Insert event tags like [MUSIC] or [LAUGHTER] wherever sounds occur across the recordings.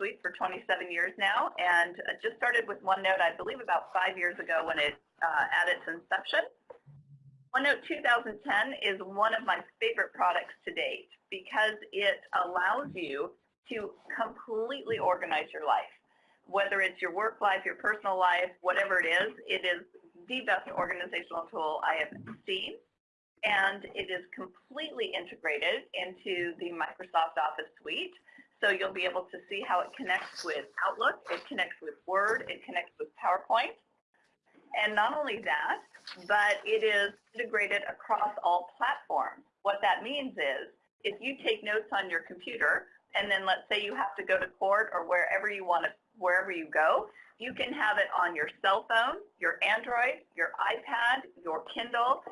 Suite for 27 years now, and uh, just started with OneNote, I believe, about five years ago when it uh, at its inception. OneNote 2010 is one of my favorite products to date because it allows you to completely organize your life. Whether it's your work life, your personal life, whatever it is, it is the best organizational tool I have seen and it is completely integrated into the Microsoft Office suite. So you'll be able to see how it connects with Outlook, it connects with Word, it connects with PowerPoint. And not only that, but it is integrated across all platforms. What that means is if you take notes on your computer, and then let's say you have to go to court or wherever you want to, wherever you go, you can have it on your cell phone, your Android, your iPad, your Kindle.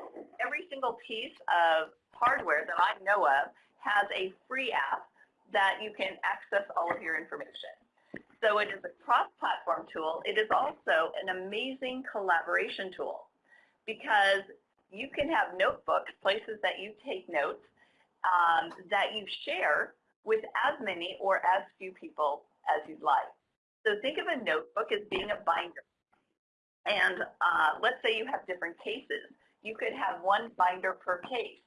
Every single piece of hardware that I know of has a free app that you can access all of your information. So it is a cross-platform tool. It is also an amazing collaboration tool because you can have notebooks, places that you take notes, um, that you share with as many or as few people as you'd like. So think of a notebook as being a binder. And uh, let's say you have different cases. You could have one binder per case.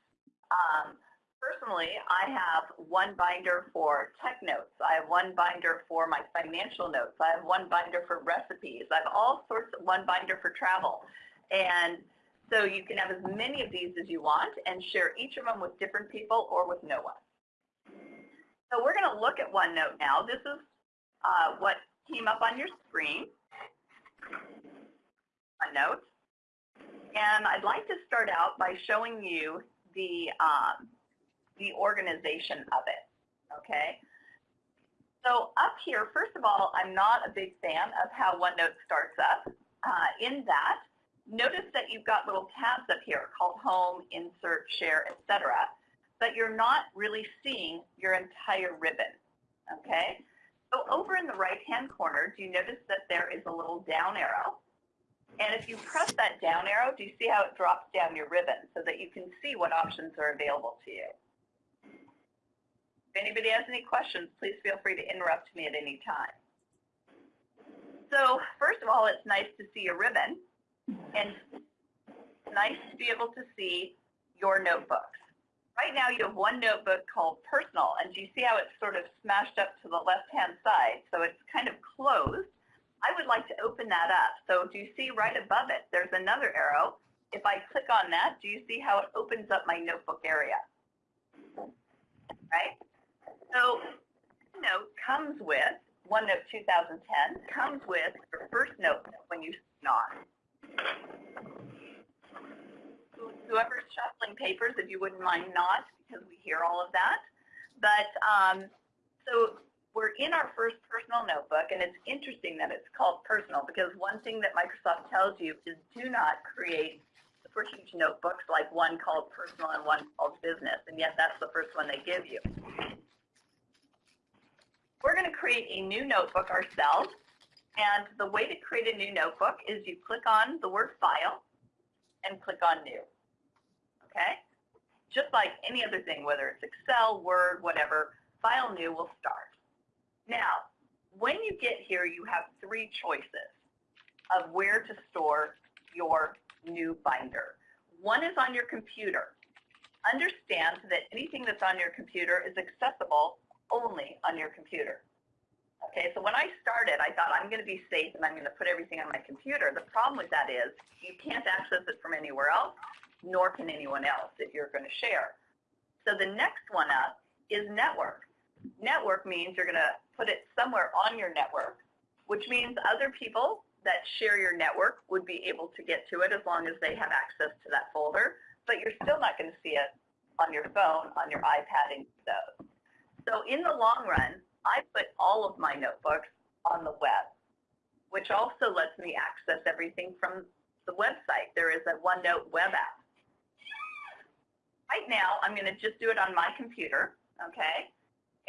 Um, personally, I have one binder for tech notes. I have one binder for my financial notes. I have one binder for recipes. I have all sorts of one binder for travel. And so you can have as many of these as you want and share each of them with different people or with no one. So we're going to look at OneNote now. This is uh, what came up on your screen, OneNote. And I'd like to start out by showing you the, um, the organization of it, okay? So up here, first of all, I'm not a big fan of how OneNote starts up. Uh, in that, notice that you've got little tabs up here called Home, Insert, Share, etc. But you're not really seeing your entire ribbon, okay? So over in the right-hand corner, do you notice that there is a little down arrow? And if you press that down arrow, do you see how it drops down your ribbon so that you can see what options are available to you? If anybody has any questions, please feel free to interrupt me at any time. So first of all, it's nice to see a ribbon, and nice to be able to see your notebooks. Right now you have one notebook called Personal, and do you see how it's sort of smashed up to the left-hand side? So it's kind of closed. I would like to open that up. So do you see right above it, there's another arrow. If I click on that, do you see how it opens up my notebook area? Right? So OneNote comes with, OneNote 2010 comes with your first note when you on whoever's shuffling papers, if you wouldn't mind not, because we hear all of that. But um, so we're in our first personal notebook, and it's interesting that it's called personal because one thing that Microsoft tells you is do not create super huge notebooks like one called personal and one called business, and yet that's the first one they give you. We're going to create a new notebook ourselves, and the way to create a new notebook is you click on the word file and click on new okay? Just like any other thing, whether it's Excel, Word, whatever, File New will start. Now, when you get here, you have three choices of where to store your new binder. One is on your computer. Understand that anything that's on your computer is accessible only on your computer. Okay, so when I started, I thought I'm going to be safe and I'm going to put everything on my computer. The problem with that is you can't access it from anywhere else nor can anyone else if you're going to share. So the next one up is network. Network means you're going to put it somewhere on your network, which means other people that share your network would be able to get to it as long as they have access to that folder, but you're still not going to see it on your phone, on your iPad, and those. So in the long run, I put all of my notebooks on the web, which also lets me access everything from the website. There is a OneNote web app. Right now, I'm going to just do it on my computer, okay?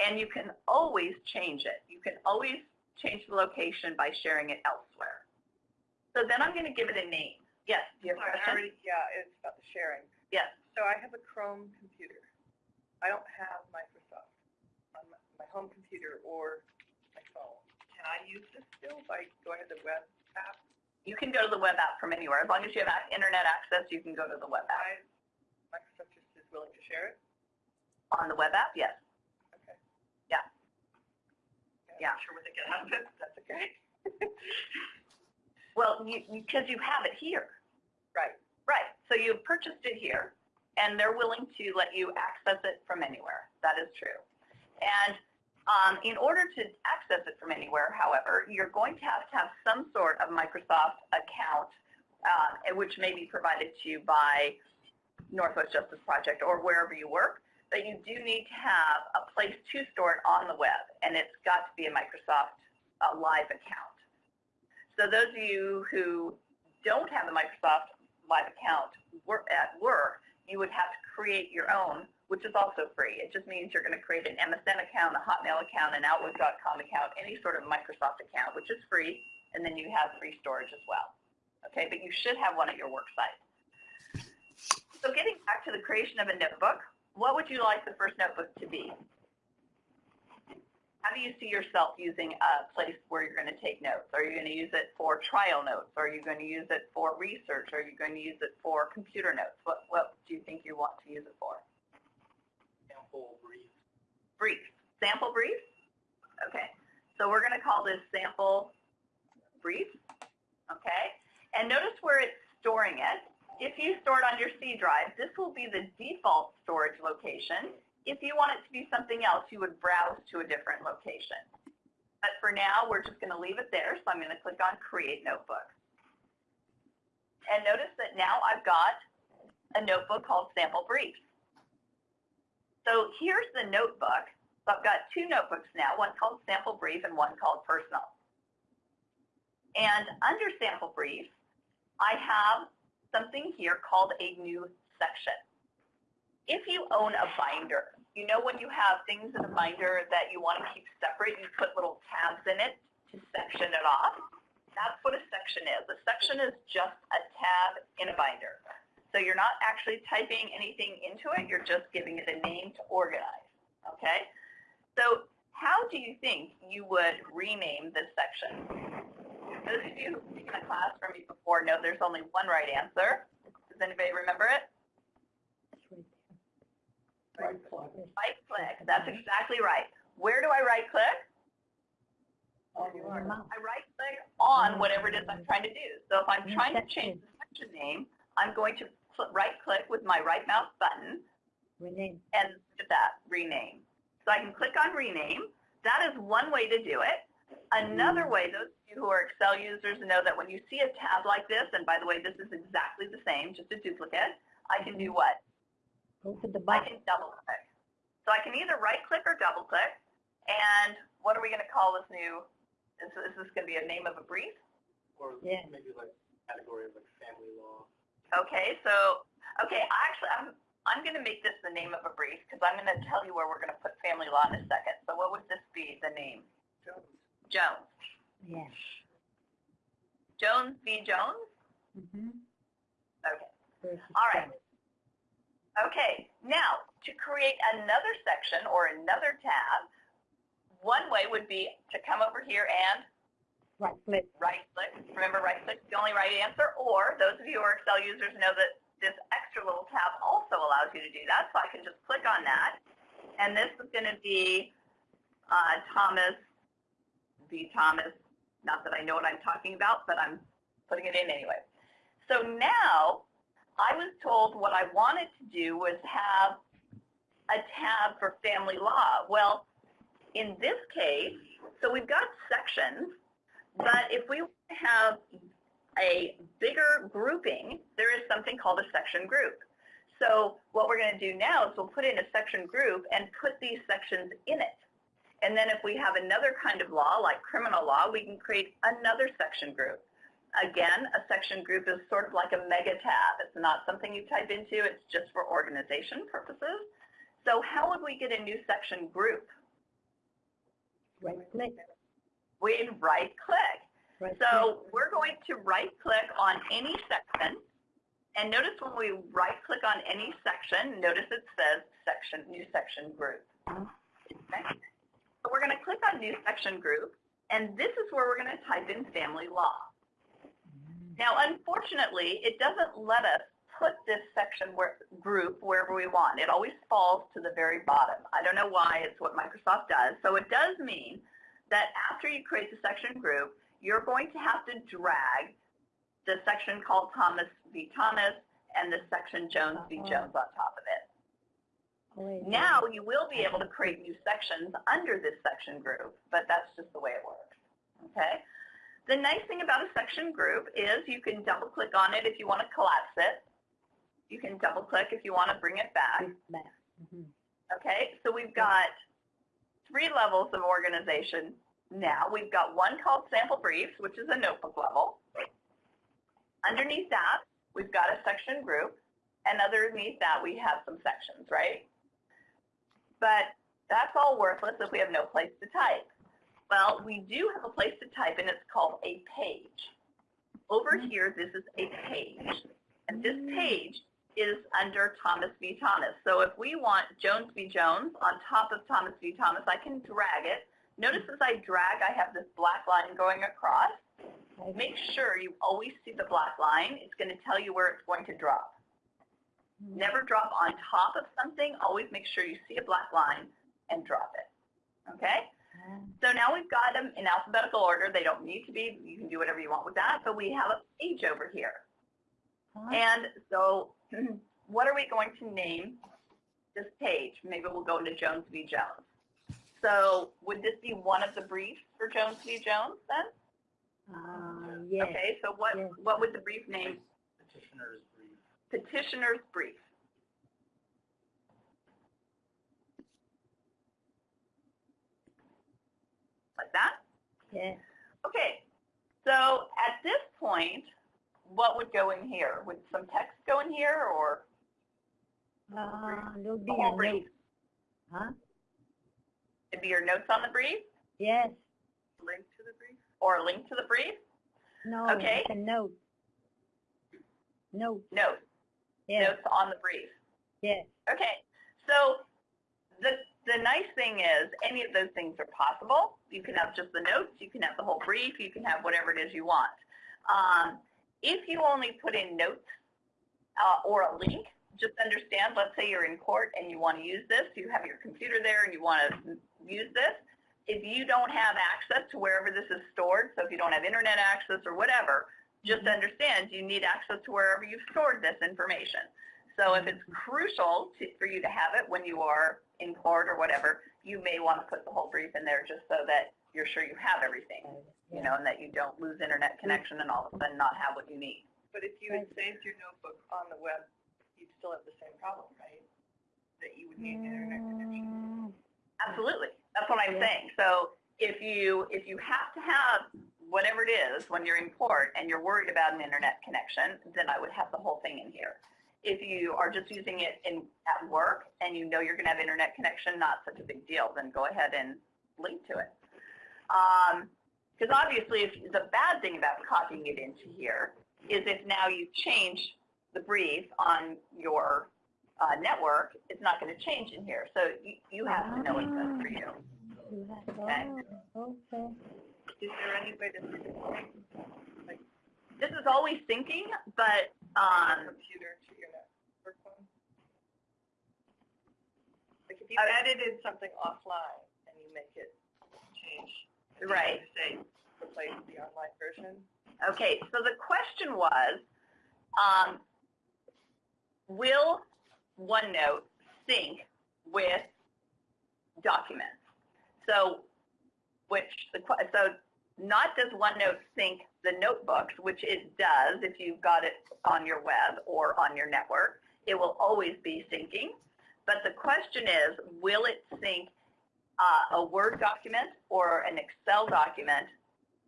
And you can always change it. You can always change the location by sharing it elsewhere. So then I'm going to give it a name. Yes, do you have a question? Already, yeah, it's about the sharing. Yes. So I have a Chrome computer. I don't have my home computer or my phone. Can I go ahead to the web app? You can go to the web app from anywhere. As long as you have internet access, you can go to the web app. I, Microsoft just is willing to share it? On the web app, yes. Okay. Yeah. Yeah, I'm sure what they get out of it, that's okay. [LAUGHS] Well, you, because you have it here. Right. Right. So you purchased it here, and they're willing to let you access it from anywhere. That is true. And um, in order to access it from anywhere, however, you're going to have to have some sort of Microsoft account, uh, which may be provided to you by Northwest Justice Project or wherever you work. But you do need to have a place to store it on the web, and it's got to be a Microsoft uh, Live account. So those of you who don't have a Microsoft Live account at work, you would have to create your own, which is also free. It just means you're going to create an MSN account, a Hotmail account, an Outlook.com account, any sort of Microsoft account, which is free, and then you have free storage as well. Okay, but you should have one at your work site. So getting back to the creation of a notebook, what would you like the first notebook to be? How do you see yourself using a place where you're going to take notes? Are you going to use it for trial notes? Are you going to use it for research? Are you going to use it for computer notes? What, what do you think you want to use it for? Sample brief. Brief. Sample brief? Okay. So we're going to call this sample brief. Okay. And notice where it's storing it. If you store it on your C drive, this will be the default storage location. If you want it to be something else, you would browse to a different location. But for now, we're just going to leave it there. So I'm going to click on Create Notebook. And notice that now I've got a notebook called Sample Brief. So here's the notebook. So I've got two notebooks now, one called Sample Brief and one called Personal. And under Sample Brief, I have something here called a new section. If you own a binder, you know when you have things in a binder that you want to keep separate, you put little tabs in it to section it off. That's what a section is. A section is just a tab in a binder. So you're not actually typing anything into it, you're just giving it a name to organize, okay? So how do you think you would rename this section? Those of you taken a class from me before know there's only one right answer. Does anybody remember it? Right click. Right click. That's exactly right. Where do I right click? I right click on whatever it is I'm trying to do. So if I'm trying to change the section name, I'm going to right click with my right mouse button Rename. and look at that, rename. So I can click on rename. That is one way to do it. Another mm. way, those of you who are Excel users know that when you see a tab like this, and by the way, this is exactly the same, just a duplicate, I can do mm. what? Go to the I can double click. So I can either right click or double click. And what are we going to call this new, is, is this going to be a name of a brief? Or Yeah. maybe like category of like family law. Okay, so, okay, I actually, I'm, I'm going to make this the name of a brief because I'm going to tell you where we're going to put family law in a second. So what would this be, the name? Jones. Jones. Yes. Jones v. Jones? Mm-hmm. Okay. All right. Okay, now to create another section or another tab, one way would be to come over here and Right click. right click. Remember, right click is the only right answer. Or those of you who are Excel users know that this extra little tab also allows you to do that. So I can just click on that. And this is going to be uh, Thomas v. Thomas. Not that I know what I'm talking about, but I'm putting it in anyway. So now I was told what I wanted to do was have a tab for family law. Well, in this case, so we've got sections, but if we have a bigger grouping, there is something called a section group. So what we're going to do now is we'll put in a section group and put these sections in it. And then if we have another kind of law, like criminal law, we can create another section group. Again, a section group is sort of like a mega tab. It's not something you type into. It's just for organization purposes. So how would we get a new section group? Right click. We'd right click. Right So we're going to right click on any section. And notice when we right click on any section, notice it says section, new section group. Okay. So we're going to click on new section group. And this is where we're going to type in family law. Now, unfortunately, it doesn't let us put this section where, group wherever we want. It always falls to the very bottom. I don't know why. It's what Microsoft does. So it does mean that after you create the section group, you're going to have to drag the section called Thomas v. Thomas and the section Jones v. Uh-huh. Jones on top of it. Now you will be able to create new sections under this section group, but that's just the way it works. Okay? The nice thing about a section group is you can double click on it if you want to collapse it. You can double click if you want to bring it back. Mhm. Okay, so we've got three levels of organization now. We've got one called sample briefs, which is a notebook level. Underneath that, we've got a section group, and underneath that we have some sections, right? But that's all worthless if we have no place to type. Well, we do have a place to type, and it's called a page. Over mm-hmm. here, this is a page, and this page is under Thomas v. Thomas. So if we want Jones v. Jones on top of Thomas v. Thomas, I can drag it. Notice as I drag, I have this black line going across. Make sure you always see the black line. It's going to tell you where it's going to drop. Mm. Never drop on top of something. Always make sure you see a black line and drop it. Okay? So now we've got them in alphabetical order. They don't need to be. You can do whatever you want with that. But we have a page over here. And so [CLEARS THROAT] what are we going to name this page? Maybe we'll go into Jones v. Jones. So would this be one of the briefs for Jones v. Jones then? ah, yes. Okay, so what, Yes. what would the brief name? Petitioner's brief. Petitioner's brief. Like that? Yes. Okay, so at this point, what would go in here? Would some text go in here or Ah, there'll be whole a brief? note. Huh? It'd be your notes on the brief Yes. Link to the brief? or a link to the brief? No, Okay. it's a note. Note. Notes, Yes. notes on the brief. Yes. Okay, so the, the nice thing is any of those things are possible. You can have just the notes, you can have the whole brief, you can have whatever it is you want. Um, if you only put in notes uh, or a link, just understand, let's say you're in court and you want to use this, you have your computer there and you want to use this. If you don't have access to wherever this is stored, so if you don't have internet access or whatever, just mm-hmm. understand you need access to wherever you've stored this information. So if it's mm-hmm. crucial to, for you to have it when you are in court or whatever, you may want to put the whole brief in there just so that you're sure you have everything, you know, and that you don't lose internet mm-hmm. connection and all of a sudden not have what you need. But if you had saved your notebook on the web, you'd still have the same problem, right? That you would need internet connection. Absolutely. That's what I'm saying. So if you if you have to have whatever it is when you're in court and you're worried about an internet connection, then I would have the whole thing in here. If you are just using it in at work and you know you're going to have internet connection, not such a big deal, then go ahead and link to it. Um, because obviously, if the bad thing about copying it into here is if now you change the brief on your uh, network, it's not going to change in here. So you, you have to know what's best for you. you Okay. okay. Is there any way to sync This is always syncing, but um, computer to your network? Like if you Uh, edited something offline and you make it change. Right. Say, replace the online version. okay. So the question was, um, will OneNote sync with documents? So, which the so not does OneNote sync the notebooks, which it does if you've got it on your web or on your network. It will always be syncing. But the question is, will it sync uh, a Word document or an Excel document?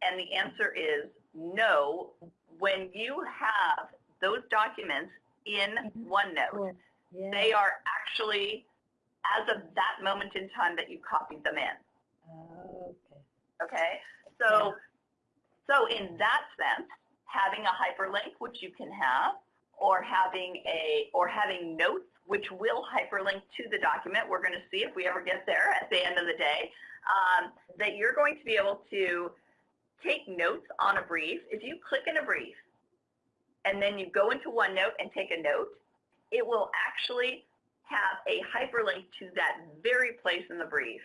And the answer is no. When you have those documents in Mhm. OneNote. Yeah. they are actually as of that moment in time that you copied them in. Okay. Okay, so so in that sense, having a hyperlink, which you can have, or having a or having notes, which will hyperlink to the document. We're going to see if we ever get there at the end of the day. um, that you're going to be able to take notes on a brief. If you click in a brief and then you go into OneNote and take a note, it will actually have a hyperlink to that very place in the brief.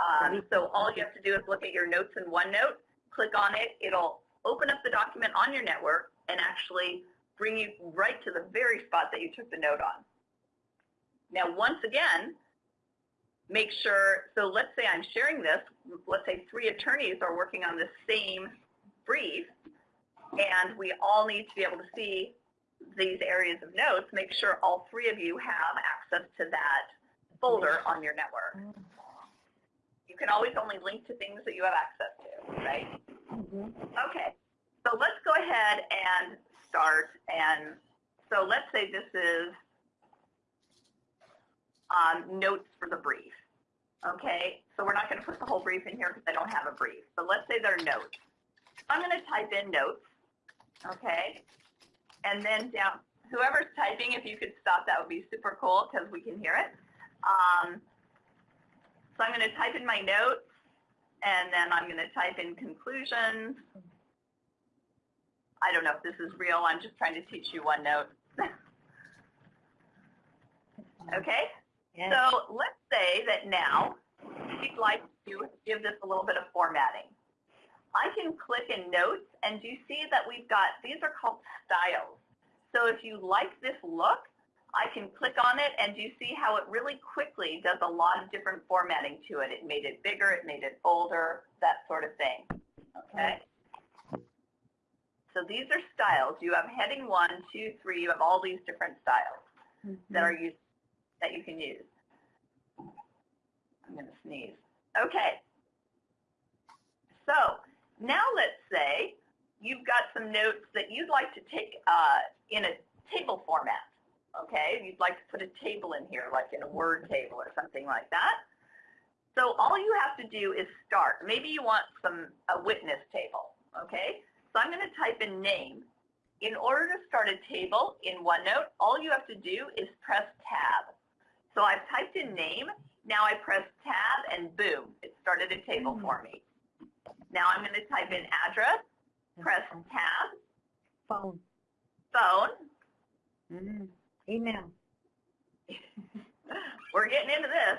Um, so all you have to do is look at your notes in OneNote, click on it, it'll open up the document on your network and actually bring you right to the very spot that you took the note on. Now, once again, make sure, so let's say I'm sharing this, let's say three attorneys are working on the same brief, and we all need to be able to see these areas of notes, make sure all three of you have access to that folder on your network. You can always only link to things that you have access to, right? Mhm. Okay, so let's go ahead and start. And so let's say this is um, notes for the brief. Okay, so we're not going to put the whole brief in here because I don't have a brief. But let's say they're notes. I'm going to type in notes. Okay, and then down, whoever's typing, if you could stop, that would be super cool because we can hear it. Um, so I'm going to type in my notes, and then I'm going to type in conclusions. I don't know if this is real. I'm just trying to teach you OneNote. [LAUGHS] okay? Yes. So let's say that now you'd like to give this a little bit of formatting. I can click in notes and you see that we've got, these are called styles. So if you like this look, I can click on it and you see how it really quickly does a lot of different formatting to it. It made it bigger, it made it bolder, that sort of thing. Okay? So these are styles. You have heading one, two, three. You have all these different styles that mm-hmm. are used that you can use. I'm going to sneeze. Okay. So now let's say you've got some notes that you'd like to take uh, in a table format. Okay, you'd like to put a table in here, like in a Word table or something like that. So all you have to do is start. Maybe you want some a witness table. Okay, so I'm going to type in name. In order to start a table in OneNote, all you have to do is press tab. So I've typed in name. Now I press tab and boom, it started a table for me. Now I'm going to type in address, press tab, Phone. phone. Mhm. Email. [LAUGHS] We're getting into this.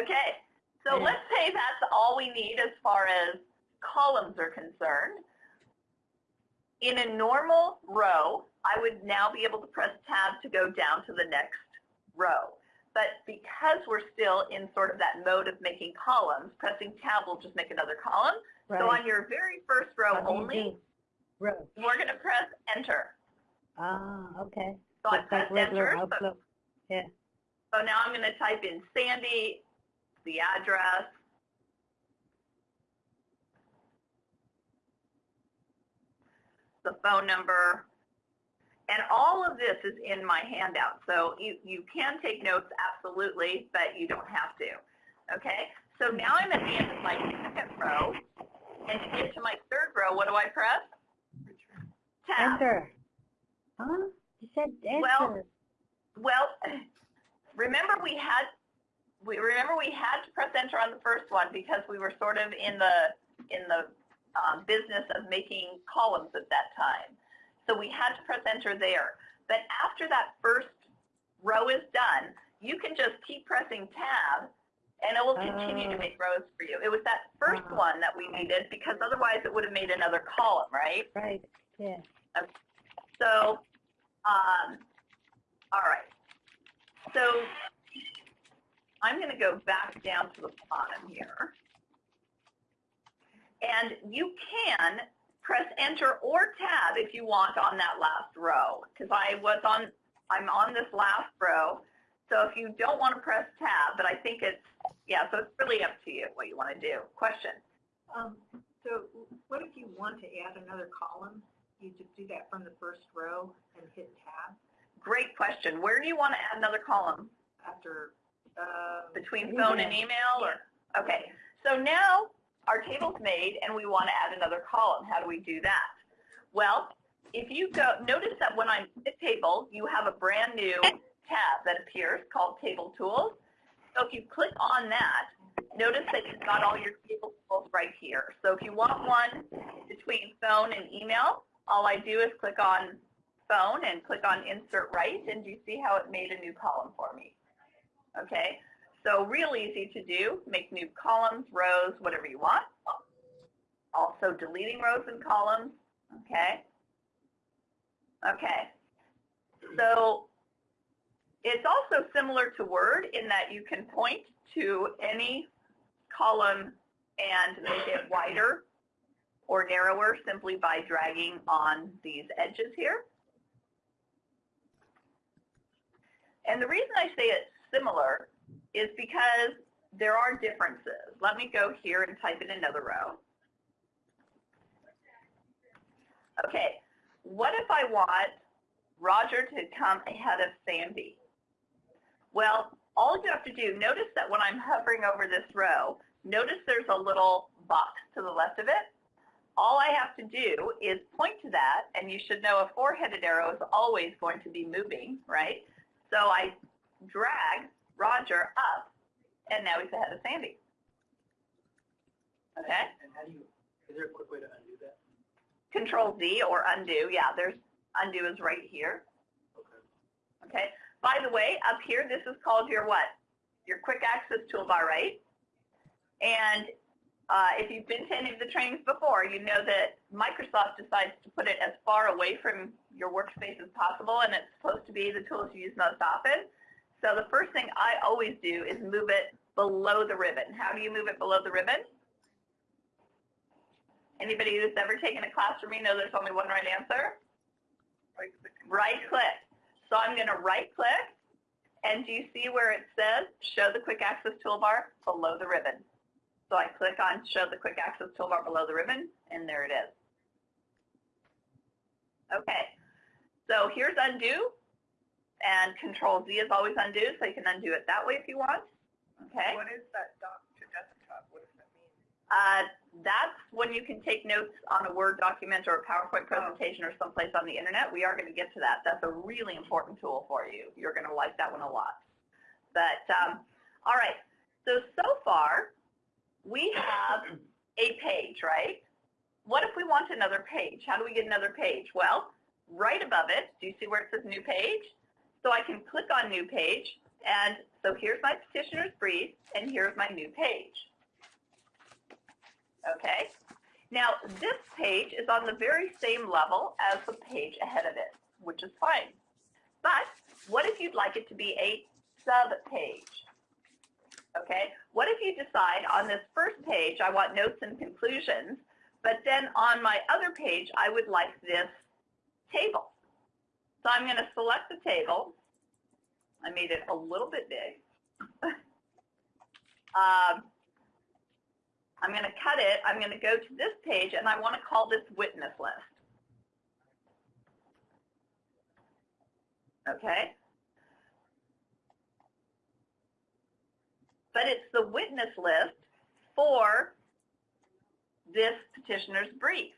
Okay. So Yeah. let's say that's all we need as far as columns are concerned. In a normal row, I would now be able to press tab to go down to the next row. But because we're still in sort of that mode of making columns, pressing tab will just make another column. So on your very first row only. Row. we're going to press enter. Ah, okay. So I like pressed enter. So, Yeah. so now I'm going to type in Sandy, the address, the phone number, and all of this is in my handout. So you, you can take notes absolutely, but you don't have to. Okay? So now I'm at the end of my second row, and to get to my third row, what do I press? Tab. Enter. Huh? You said enter. Well, Well, remember we had we remember we had to press enter on the first one because we were sort of in the in the um, business of making columns at that time. So we had to press enter there. But after that first row is done, you can just keep pressing tab and it will continue to Oh. make rows for you. It was that first Ah. one that we needed because otherwise it would have made another column, right? right. Yeah. So, um, all right. So I'm going to go back down to the bottom here. And you can press enter or tab if you want on that last row because I was on, I'm on this last row. So if you don't want to press tab, but I think it's, yeah, so it's really up to you what you want to do. Question? Um, so what if you want to add another column? You just do that from the first row and hit tab Great question. Where do you want to add another column? after, uh, between phone and email or okay so now our table's made and we want to add another column how do we do that well if you go notice that when i'm in the table you have a brand new tab that appears called table tools so if you click on that notice that you've got all your table tools right here. So if you want one between phone and email, all I do is click on phone and click on insert right, and you see how it made a new column for me. Okay, so real easy to do, make new columns, rows, whatever you want. Also deleting rows and columns, okay? Okay, so it's also similar to Word in that you can point to any column and make it wider or narrower simply by dragging on these edges here. And the reason I say it's similar is because there are differences. Let me go here and type in another row. Okay, what if I want Roger to come ahead of Sandy? Well, all you have to do, notice that when I'm hovering over this row, notice there's a little box to the left of it. All I have to do is point to that, and you should know a four-headed arrow is always going to be moving, right? So I drag Roger up, and now he's ahead of Sandy. Okay? And how do you, is there a quick way to undo that? Control Z or undo. Yeah, there's undo is right here. Okay. Okay. By the way, up here, this is called your what? Your quick access toolbar, right? And uh, if you've been to any of the trainings before, you know that Microsoft decides to put it as far away from your workspace as possible, and it's supposed to be the tools you use most often. So the first thing I always do is move it below the ribbon. How do you move it below the ribbon? Anybody who's ever taken a class from me know there's only one right answer? Right click. So I'm going to right click, and do you see where it says show the quick access toolbar below the ribbon? So I click on show the quick access toolbar below the ribbon, and there it is. Okay, so here's undo, and control Z is always undo, so you can undo it that way if you want. Okay. What is that dock to desktop? What does that mean? Uh, that's when you can take notes on a Word document or a PowerPoint presentation or someplace on the internet. We are going to get to that. That's a really important tool for you. You're going to like that one a lot. But, um, all right. So, so far, we have a page, right? What if we want another page? How do we get another page? Well, right above it, do you see where it says new page? So I can click on new page, and so here's my petitioner's brief, and here's my new page. Okay? Now, this page is on the very same level as the page ahead of it, which is fine. But what if you'd like it to be a sub-page? Okay? What if you decide on this first page I want notes and conclusions, but then on my other page I would like this table. So I'm going to select the table. I made it a little bit big. [LAUGHS] um, I'm going to cut it. I'm going to go to this page, and I want to call this witness list. Okay? But it's the witness list for this petitioner's brief.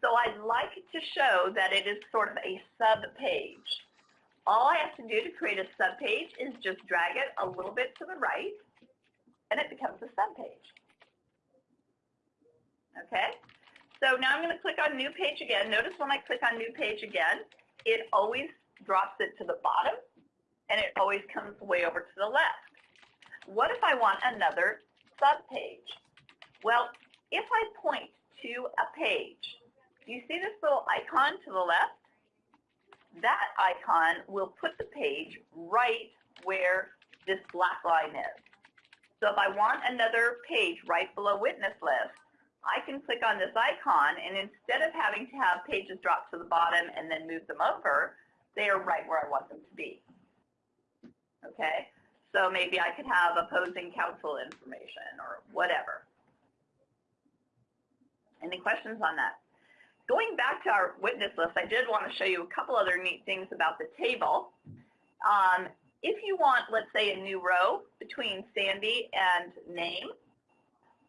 So I'd like to show that it is sort of a sub-page. All I have to do to create a sub-page is just drag it a little bit to the right, and it becomes a sub-page. Okay? So now I'm going to click on New Page again. Notice when I click on New Page again, it always drops it to the bottom, and it always comes way over to the left. What if I want another sub-page? Well, if I point to a page, do you see this little icon to the left? That icon will put the page right where this black line is. So if I want another page right below witness list, I can click on this icon, and instead of having to have pages drop to the bottom and then move them over, they are right where I want them to be. Okay? So maybe I could have opposing counsel information or whatever. Any questions on that? Going back to our witness list, I did want to show you a couple other neat things about the table. Um, if you want, let's say, a new row between Sandy and name,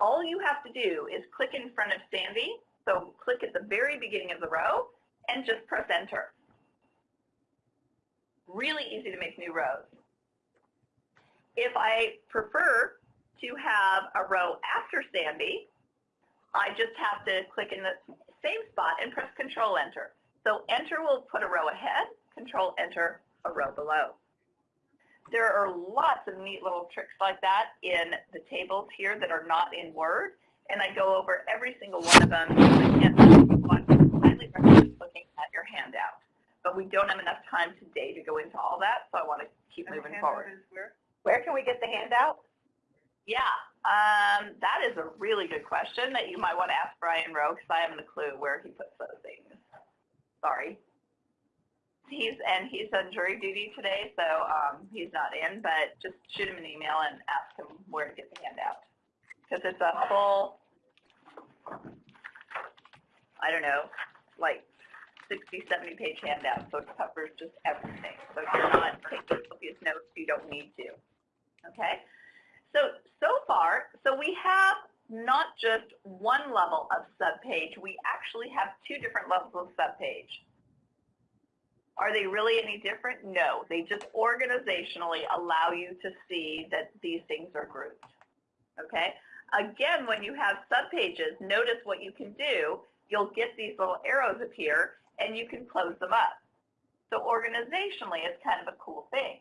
all you have to do is click in front of Sandy, so click at the very beginning of the row, and just press enter. Really easy to make new rows. If I prefer to have a row after Sandy, I just have to click in the same spot and press Control Enter. So Enter will put a row ahead, Control Enter a row below. There are lots of neat little tricks like that in the tables here that are not in Word, and I go over every single one of them. I highly recommend looking at your handout. But we don't have enough time today to go into all that, so I want to keep And moving forward. where? Where can we get the handout? Yeah, um, that is a really good question that you might want to ask Brian Rowe because I haven't a clue where he puts those things. Sorry. He's and he's on jury duty today, so um, he's not in. But just shoot him an email and ask him where to get the handout because it's a full, I don't know, like 60, 70 page handout, so it covers just everything. So if you're not taking copious notes, you don't need to. Okay. So, so far, so we have not just one level of subpage, we actually have two different levels of subpage. Are they really any different? No, they just organizationally allow you to see that these things are grouped. Okay? Again, when you have subpages, notice what you can do. You'll get these little arrows appear and you can close them up. So organizationally, it's kind of a cool thing.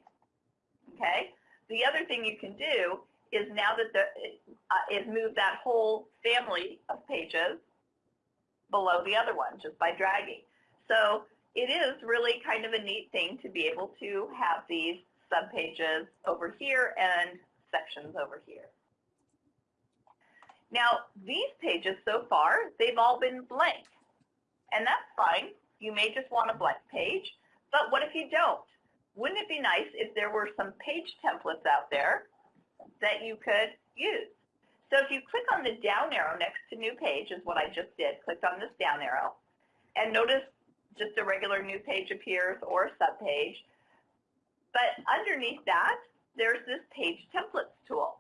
Okay? The other thing you can do is now that the, uh, is move that whole family of pages below the other one just by dragging. So it is really kind of a neat thing to be able to have these subpages over here and sections over here. Now, these pages so far, they've all been blank. And that's fine. You may just want a blank page, but what if you don't? Wouldn't it be nice if there were some page templates out there that you could use? So if you click on the down arrow next to new page is what I just did, clicked on this down arrow, and notice just a regular new page appears or a subpage. But underneath that, there's this page templates tool.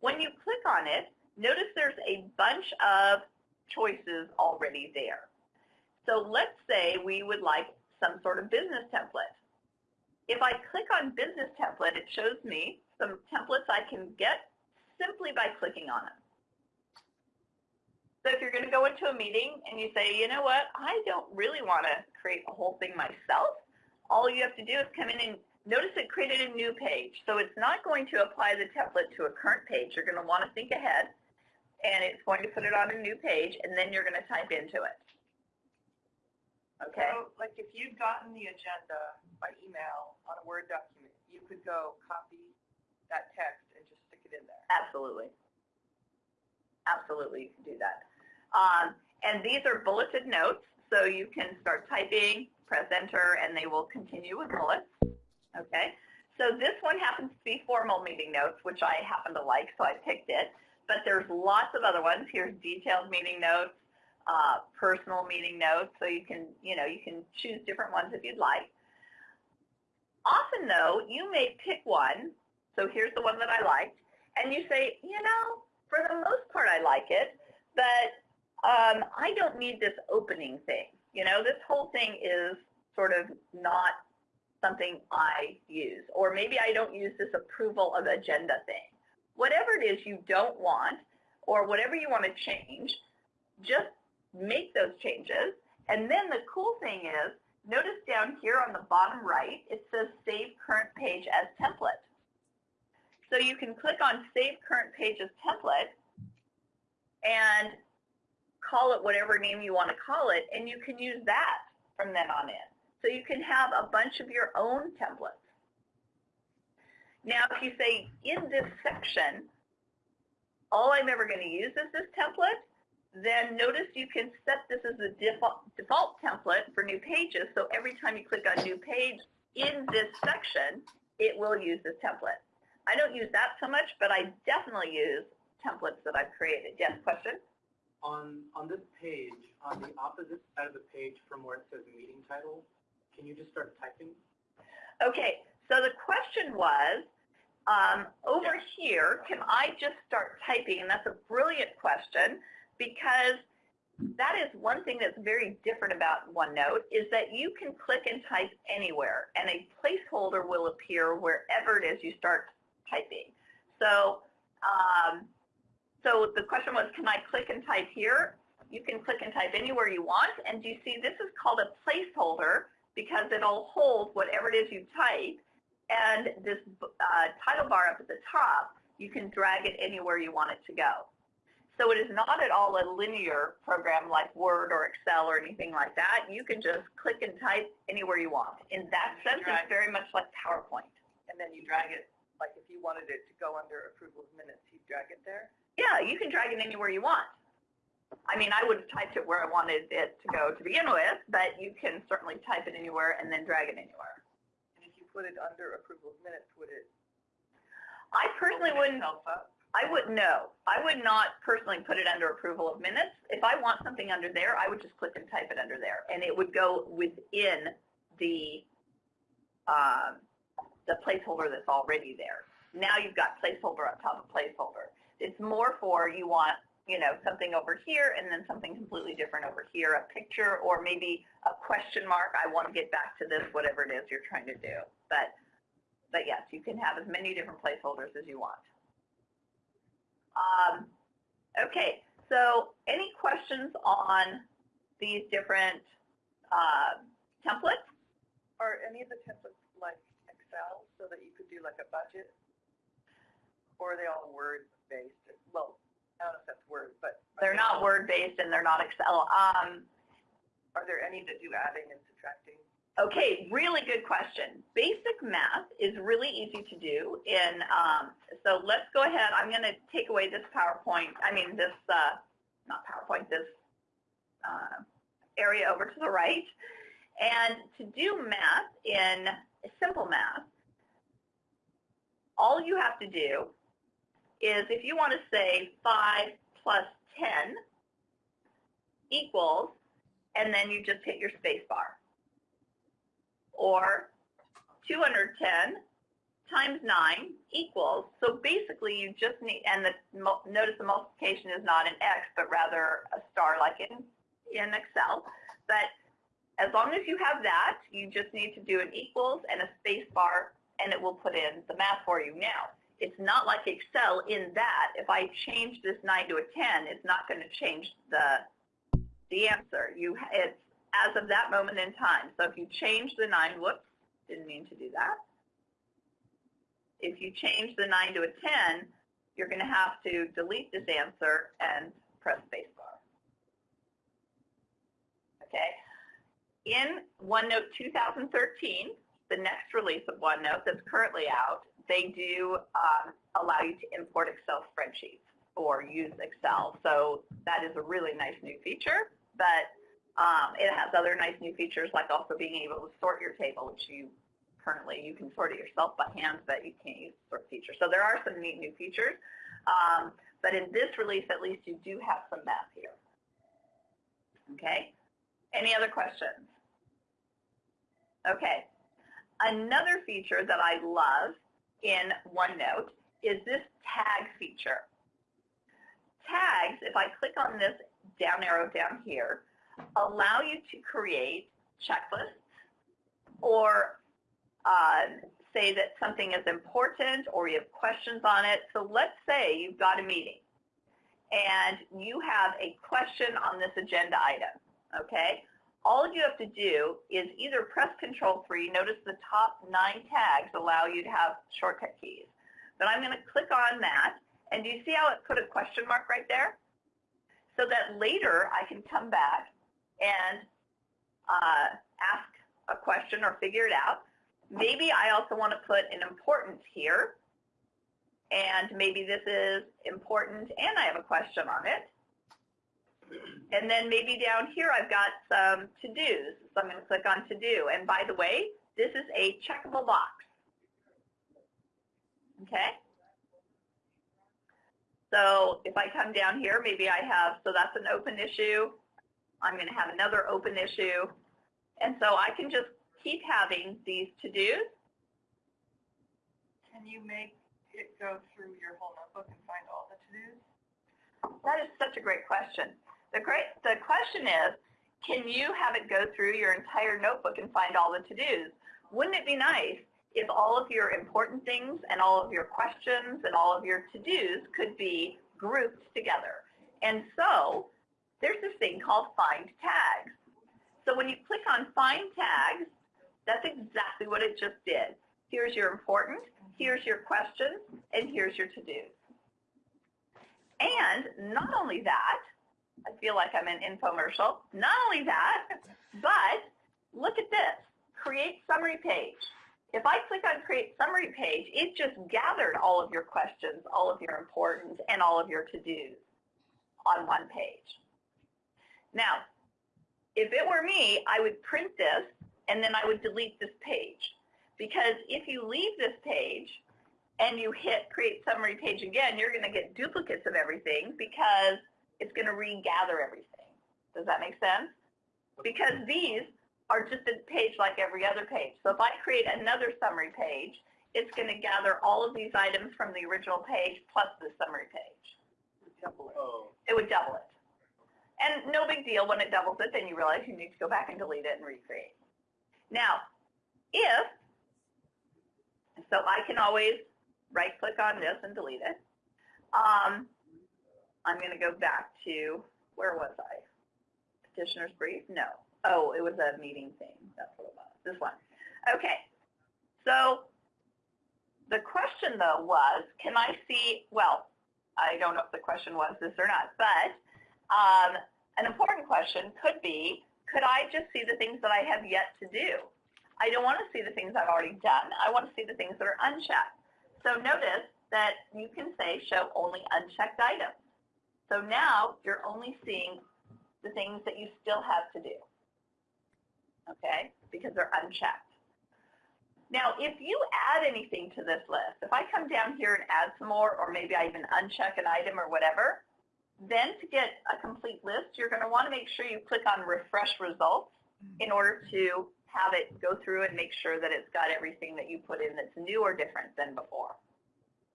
When you click on it, notice there's a bunch of choices already there. So let's say we would like some sort of business template. If I click on business template, it shows me some templates I can get simply by clicking on them. So if you're going to go into a meeting and you say, you know what, I don't really want to create a whole thing myself, all you have to do is come in and notice it created a new page. So it's not going to apply the template to a current page. You're going to want to think ahead, and it's going to put it on a new page, and then you're going to type into it. Okay? So, like, if you'd gotten the agenda by email on a Word document, you could go copy that text and just stick it in there. Absolutely. Absolutely, you can do that. Um, and these are bulleted notes, so you can start typing, press enter, and they will continue with bullets. Okay? So this one happens to be formal meeting notes, which I happen to like, so I picked it. But there's lots of other ones. Here's detailed meeting notes, uh, personal meeting notes, so you can, you know, you can choose different ones if you'd like. Often, though, you may pick one. So here's the one that I liked, and you say, you know, for the most part, I like it, but um, I don't need this opening thing. You know, this whole thing is sort of not something I use, or maybe I don't use this approval of agenda thing. Whatever it is you don't want, or whatever you want to change, just make those changes. And then the cool thing is, notice down here on the bottom right, it says Save Current Page as Template. So you can click on Save Current Page as Template and call it whatever name you want to call it, and you can use that from then on in. So you can have a bunch of your own templates. Now, if you say, in this section, all I'm ever going to use is this template, then notice you can set this as the default, default template for new pages. So every time you click on new page in this section, it will use this template. I don't use that so much, but I definitely use templates that I've created. Yes, question? On, on this page, on the opposite side of the page from where it says meeting title, can you just start typing? Okay, so the question was, um, over here, can I just start typing? And that's a brilliant question because that is one thing that's very different about OneNote is that you can click and type anywhere and a placeholder will appear wherever it is you start typing. So Um, so the question was, can I click and type here? You can click and type anywhere you want. And you see this is called a placeholder because it'll hold whatever it is you type. And this uh, title bar up at the top, you can drag it anywhere you want it to go. So it is not at all a linear program like Word or Excel or anything like that. You can just click and type anywhere you want. In that sense, it's very much like PowerPoint. And then you drag it, like if you wanted it to go under approval of minutes, you drag it there. Yeah, you can drag it anywhere you want. I mean, I would have typed it where I wanted it to go to begin with, but you can certainly type it anywhere and then drag it anywhere. And if you put it under approval of minutes, would it I personally wouldn't, up? I would, no, I would not personally put it under approval of minutes. If I want something under there, I would just click and type it under there, and it would go within the, um, the placeholder that's already there. Now you've got placeholder on top of placeholder. It's more for you want, you know, something over here and then something completely different over here, a picture or maybe a question mark. I want to get back to this, whatever it is you're trying to do. But, but yes, you can have as many different placeholders as you want. Um, okay, so any questions on these different uh, templates? Are any of the templates like Excel so that you could do like a budget? Or are they all Word-based? Well, I don't know if that's Word, but. They're not Word-based and they're not Excel. Um, Are there any that do adding and subtracting? Okay, really good question. Basic math is really easy to do in, um, so let's go ahead, I'm going to take away this PowerPoint, I mean this, uh, not PowerPoint, this uh, area over to the right. And to do math in simple math, all you have to do is if you want to say 5 plus 10 equals, and then you just hit your space bar or 210 times 9 equals, so basically you just need, and the, notice the multiplication is not an X, but rather a star like in, in Excel. But as long as you have that, you just need to do an equals and a space bar, and it will put in the math for you. Now, it's not like Excel in that if I change this 9 to a 10, it's not going to change the, the answer. You, it's as of that moment in time. So if you change the 9, whoops, didn't mean to do that. If you change the 9 to a 10, you're going to have to delete this answer and press spacebar. Okay? In OneNote 2013, the next release of OneNote that's currently out, they do um, allow you to import Excel spreadsheets or use Excel. So that is a really nice new feature, but um, it has other nice new features like also being able to sort your table, which you currently, you can sort it yourself by hand, but you can't use the sort feature. So there are some neat new features. Um, but in this release, at least, you do have some math here. Okay? Any other questions? Okay. Another feature that I love in OneNote is this tag feature. Tags, if I click on this down arrow down here, allow you to create checklists or uh, say that something is important or you have questions on it. So let's say you've got a meeting and you have a question on this agenda item, okay? All you have to do is either press Control 3, notice the top nine tags allow you to have shortcut keys. But I'm going to click on that, and do you see how it put a question mark right there? So that later I can come back and uh, ask a question or figure it out. Maybe I also want to put an importance here, and maybe this is important and I have a question on it. And then maybe down here I've got some to-dos, so I'm going to click on to-do. And by the way, this is a checkable box. Okay? So if I come down here, maybe I have, so that's an open issue. I'm going to have another open issue. And so I can just keep having these to-dos. Can you make it go through your whole notebook and find all the to-dos? That is such a great question. The great, the question is, can you have it go through your entire notebook and find all the to-dos? Wouldn't it be nice if all of your important things and all of your questions and all of your to-dos could be grouped together. And so there's this thing called find tags. So when you click on find tags, that's exactly what it just did. Here's your important, here's your questions, and here's your to-dos. And not only that, I feel like I'm an infomercial, not only that, but look at this, create summary page. If I click on create summary page, it just gathered all of your questions, all of your importance, and all of your to-dos on one page. Now, if it were me, I would print this and then I would delete this page. Because if you leave this page and you hit create summary page again, you're going to get duplicates of everything because it's going to regather everything. Does that make sense? Because these are just a page like every other page. So if I create another summary page, it's going to gather all of these items from the original page plus the summary page. It would double Oh. It would double it. And no big deal when it doubles it, then you realize you need to go back and delete it and recreate. Now, if, so I can always right click on this and delete it. Um, I'm going to go back to, where was I? Petitioner's brief? No. Oh, it was a meeting thing. That's what it was. This one. Okay. So the question, though, was, can I see, well, I don't know if the question was this or not, but um, an important question could be, could I just see the things that I have yet to do? I don't want to see the things I've already done. I want to see the things that are unchecked. So notice that you can say show only unchecked items. So now you're only seeing the things that you still have to do okay, because they're unchecked. Now, if you add anything to this list, if I come down here and add some more, or maybe I even uncheck an item or whatever, then to get a complete list, you're going to want to make sure you click on refresh results mm-hmm. in order to have it go through and make sure that it's got everything that you put in that's new or different than before.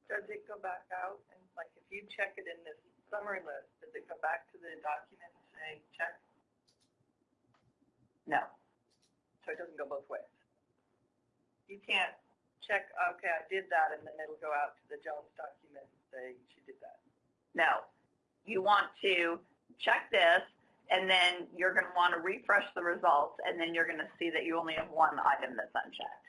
Does it go back out and like if you check it in this summary list, does it go back to the document and say check? No. So it doesn't go both ways. You can't check, okay, I did that, and then it'll go out to the Jones document and say she did that. No. You want to check this, and then you're going to want to refresh the results, and then you're going to see that you only have one item that's unchecked.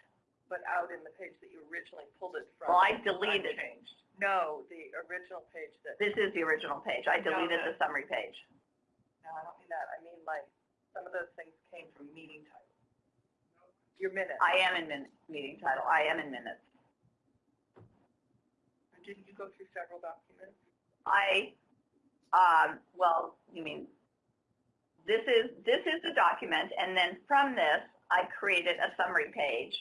But out in the page that you originally pulled it from. Well, I deleted. unchanged. No, the original page that, This is the original page. I deleted the summary page. no, I don't mean that. I mean like, some of those things came from meeting title. Your minutes. I am in min- meeting title. I am in minutes. Didn't you go through several documents? I, um, well, you mean, this is, this is the document, and then from this, I created a summary page.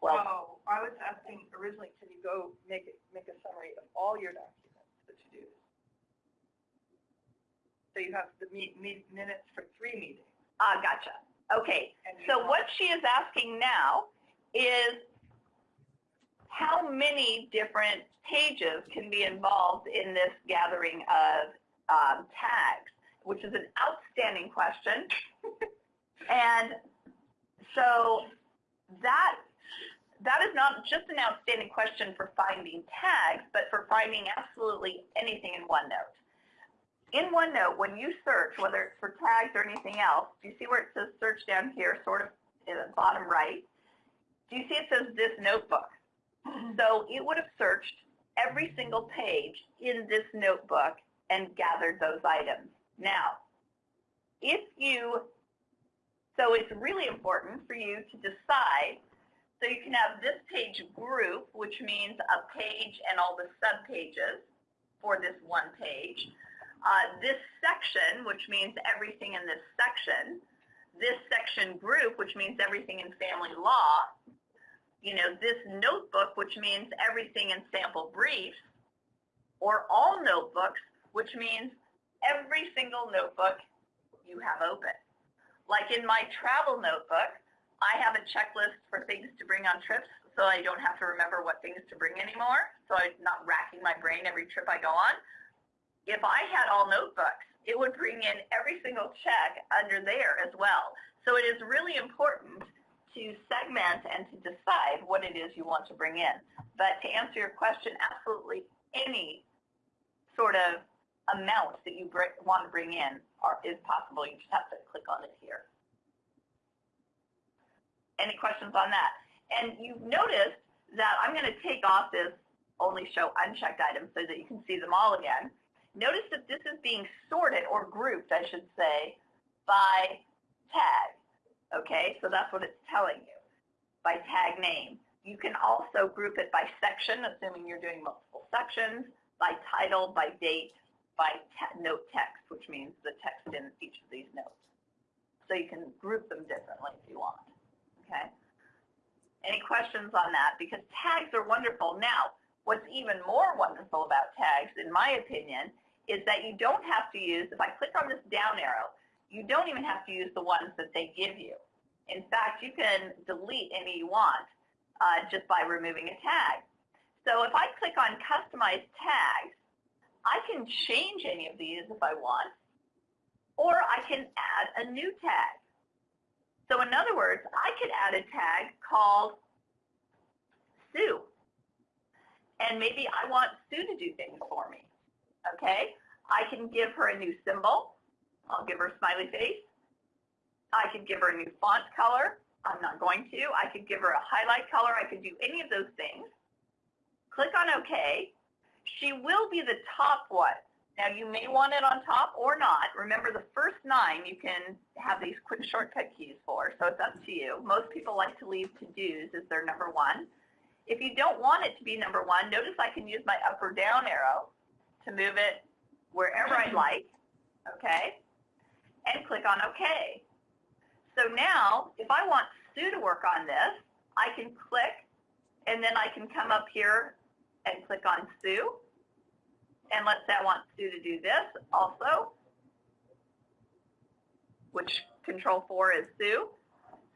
Well, Oh, I was asking originally, can you go make it, make a summary of all your documents that you do? So you have the meet, meet minutes for three meetings. ah, gotcha. Okay, so what she is asking now is how many different pages can be involved in this gathering of um, tags, which is an outstanding question. [LAUGHS] and so that that is not just an outstanding question for finding tags, but for finding absolutely anything in OneNote. In OneNote, when you search, whether it's for tags or anything else, do you see where it says search down here, sort of in the bottom right? Do you see it says this notebook? So it would have searched every single page in this notebook and gathered those items. Now, if you, so it's really important for you to decide, so you can have this page group, which means a page and all the subpages for this one page. Uh, this section, which means everything in this section. This section group, which means everything in family law. You know, this notebook, which means everything in sample briefs. Or all notebooks, which means every single notebook you have open. Like in my travel notebook, I have a checklist for things to bring on trips so I don't have to remember what things to bring anymore. So I'm not racking my brain every trip I go on. If I had all notebooks, it would bring in every single check under there as well. So it is really important to segment and to decide what it is you want to bring in. But to answer your question, absolutely any sort of amount that you want to bring in are, is possible. You just have to click on it here. Any questions on that? And you've noticed that I'm going to take off this only show unchecked items so that you can see them all again. Notice that this is being sorted or grouped, I should say, by tag. Okay, so that's what it's telling you, by tag name. You can also group it by section, assuming you're doing multiple sections, by title, by date, by te note text, which means the text in each of these notes. So you can group them differently if you want. Okay? Any questions on that? Because tags are wonderful. Now, what's even more wonderful about tags, in my opinion, is that you don't have to use, if I click on this down arrow, you don't even have to use the ones that they give you. In fact, you can delete any you want uh, just by removing a tag. So if I click on Customize Tags, I can change any of these if I want, or I can add a new tag. So in other words, I could add a tag called Sue. And maybe I want Sue to do things for me. Okay? I can give her a new symbol. I'll give her a smiley face. I could give her a new font color. I'm not going to. I could give her a highlight color. I could do any of those things. Click on OK. She will be the top one. Now, you may want it on top or not. Remember, the first nine you can have these quick shortcut keys for, so it's up to you. Most people like to leave to-dos as their number one. If you don't want it to be number one, notice I can use my up or down arrow to move it wherever I'd like, okay? And click on OK. So now, if I want Sue to work on this, I can click, and then I can come up here and click on Sue. And let's say I want Sue to do this also, which control 4 is Sue.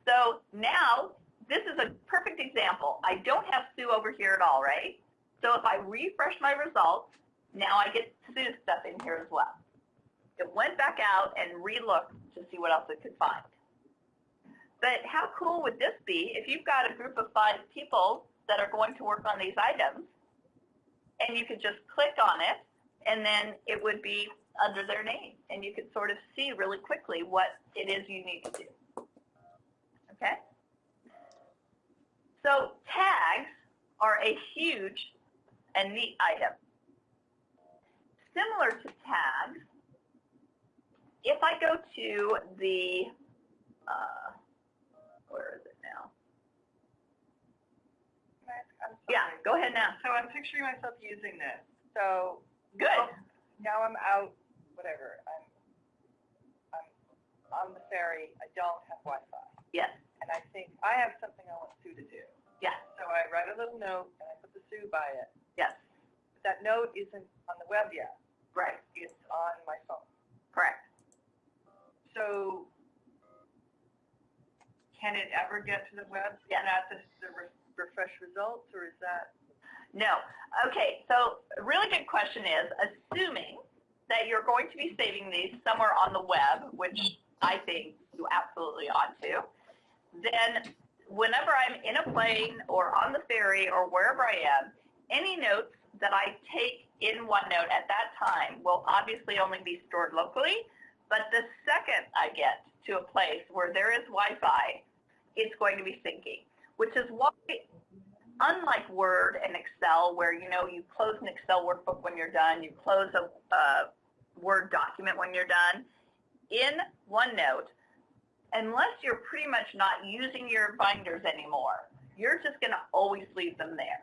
So now, this is a perfect example. I don't have Sue over here at all, right? So if I refresh my results, now I get Sue's stuff in here as well. It went back out and re-looked to see what else it could find. But how cool would this be if you've got a group of five people that are going to work on these items and you could just click on it and then it would be under their name and you could sort of see really quickly what it is you need to do. Okay? So tags are a huge and neat item. Similar to tags, if I go to the, uh, where is it now? Ask- Yeah, go ahead now. So I'm picturing myself using this. So Good. now I'm out, whatever, I'm, I'm on the ferry, I don't have Wi-Fi. Yes, And I think, I have something I want Sue to do. yes, So I write a little note and I put the Sue by it. yes, But that note isn't on the web yet. right, It's on my phone. correct. So can it ever get to the web? Yes. Not the, the re- refresh results or is that? No. Okay, so a really good question is, assuming that you're going to be saving these somewhere on the web, which I think you absolutely ought to, then whenever I'm in a plane or on the ferry or wherever I am, any notes that I take in OneNote at that time will obviously only be stored locally, but the second I get to a place where there is Wi-Fi, it's going to be syncing, which is why unlike Word and Excel, where you know you close an Excel workbook when you're done, you close a, a Word document when you're done, in OneNote, unless you're pretty much not using your binders anymore, you're just going to always leave them there.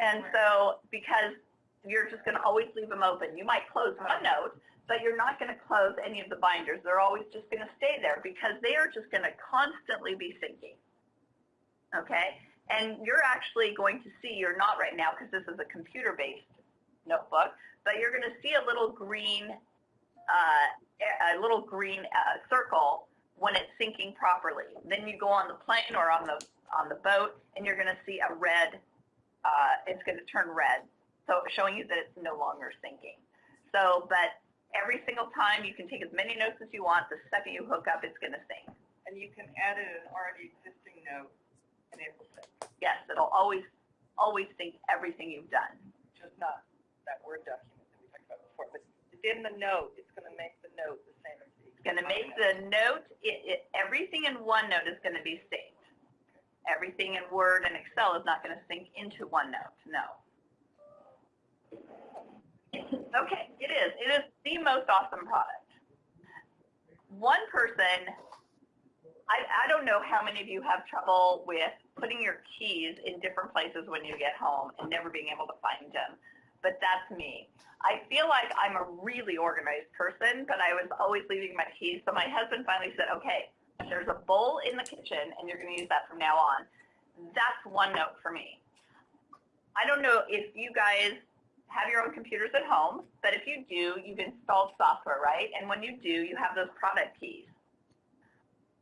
And so, because you're just going to always leave them open, you might close OneNote, but you're not going to close any of the binders. They're always just going to stay there because they are just going to constantly be syncing. Okay? And you're actually going to see, you're not right now because this is a computer-based notebook, but you're going to see a little green, uh, a little green uh, circle when it's syncing properly. Then you go on the plane or on the on the boat, and you're going to see a red. Uh, it's going to turn red, so showing you that it's no longer syncing. So, but every single time you can take as many notes as you want. The second you hook up, it's going to sync. And you can add in an already existing note and it will sync, Yes, it'll always, always sync everything you've done. just not that Word document that we talked about before. But within the note, it's going to make the note the same as the. It's going to make the note, it, it, everything in OneNote is going to be synced. Everything in Word and Excel is not going to sync into OneNote, no. Okay, it is. It is the most awesome product. One person, I, I don't know how many of you have trouble with putting your keys in different places when you get home and never being able to find them, but that's me. I feel like I'm a really organized person, but I was always leaving my keys. So my husband finally said, okay, there's a bowl in the kitchen and you're going to use that from now on. That's OneNote for me. I don't know if you guys have your own computers at home, but if you do, you've installed software, right? And when you do, you have those product keys.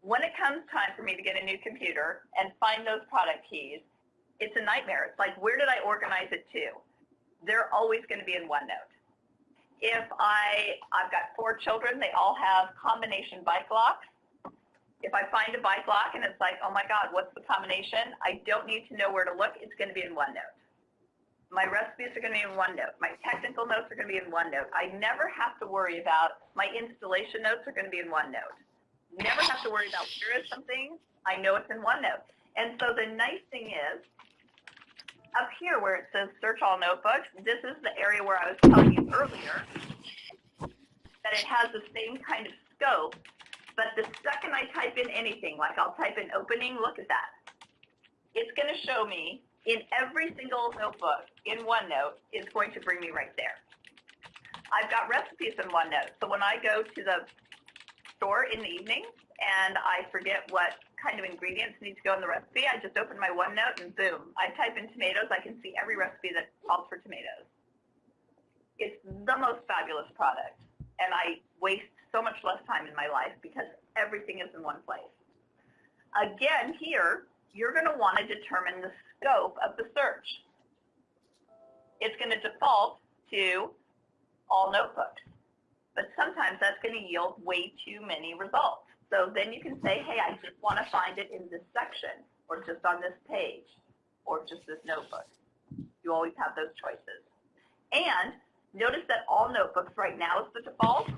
When it comes time for me to get a new computer and find those product keys, it's a nightmare. It's like, where did I organize it to? They're always going to be in OneNote. If I, I've got four children, they all have combination bike locks. If I find a bike lock and it's like, oh my God, what's the combination? I don't need to know where to look. It's going to be in OneNote. My recipes are going to be in OneNote. My technical notes are going to be in OneNote. I never have to worry about my installation notes are going to be in OneNote. Never have to worry about where is something. I know it's in OneNote. And so the nice thing is, up here where it says search all notebooks, this is the area where I was telling you earlier that it has the same kind of scope, but the second I type in anything, like I'll type in opening, look at that. It's going to show me in every single notebook in OneNote, is going to bring me right there. I've got recipes in OneNote, so when I go to the store in the evening and I forget what kind of ingredients need to go in the recipe, I just open my OneNote and boom, I type in tomatoes, I can see every recipe that calls for tomatoes. It's the most fabulous product, and I waste so much less time in my life because everything is in one place. Again, here, you're going to want to determine the scope of the search. It's going to default to all notebooks, but sometimes that's going to yield way too many results. So then you can say, hey, I just want to find it in this section, or just on this page, or just this notebook. You always have those choices. And notice that all notebooks right now is the default,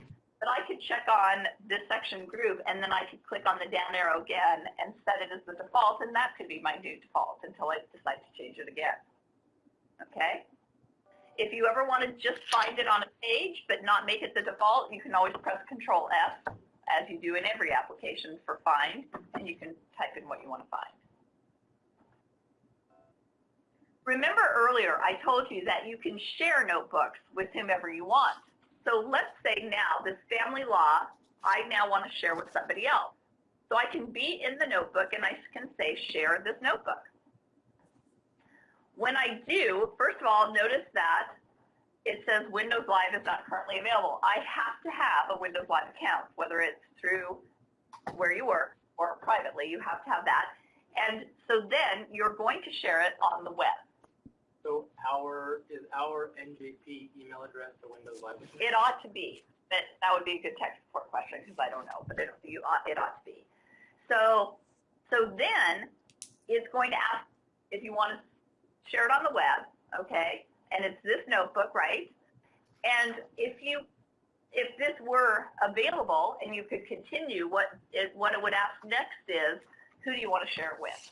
but I could check on this section group, and then I could click on the down arrow again and set it as the default, and that could be my new default until I decide to change it again. Okay? If you ever want to just find it on a page but not make it the default, you can always press Control F, as you do in every application for find, and you can type in what you want to find. Remember earlier I told you that you can share notebooks with whomever you want. So let's say now this family law, I now want to share with somebody else. So I can be in the notebook and I can say share this notebook. When I do, first of all, notice that it says Windows Live is not currently available. I have to have a Windows Live account, whether it's through where you work or privately, you have to have that. And so then you're going to share it on the web. So our, is our NJP email address the Windows Live? It ought to be. That, that would be a good tech support question because I don't know, but it, you ought, it ought to be. So, so then it's going to ask if you want to share it on the web, okay, and it's this notebook, right? And if you, if this were available and you could continue, what it, what it would ask next is, who do you want to share it with?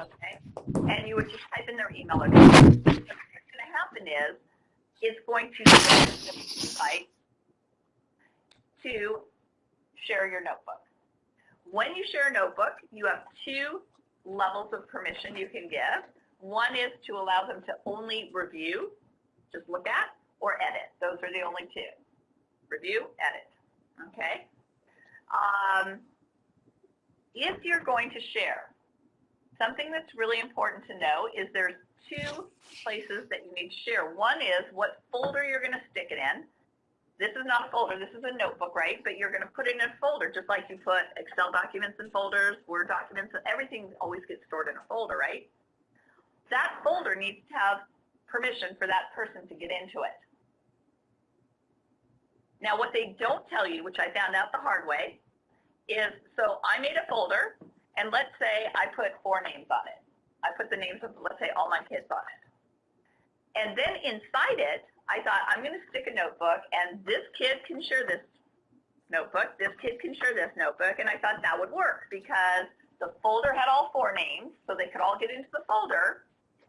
Okay, and you would just type in their email address. What's going to happen is, it's going to site to share your notebook. When you share a notebook, you have two levels of permission you can give. One is to allow them to only review, just look at, or edit. Those are the only two. Review, edit. Okay? Um, if you're going to share, something that's really important to know is there's two places that you need to share. One is what folder you're going to stick it in. This is not a folder, this is a notebook, right? But you're going to put it in a folder, just like you put Excel documents in folders, Word documents, everything always gets stored in a folder, right? That folder needs to have permission for that person to get into it. Now, what they don't tell you, which I found out the hard way, is, so I made a folder, and let's say I put four names on it. I put the names of, let's say, all my kids on it. And then inside it, I thought, I'm going to stick a notebook, and this kid can share this notebook, this kid can share this notebook, and I thought that would work because the folder had all four names, so they could all get into the folder,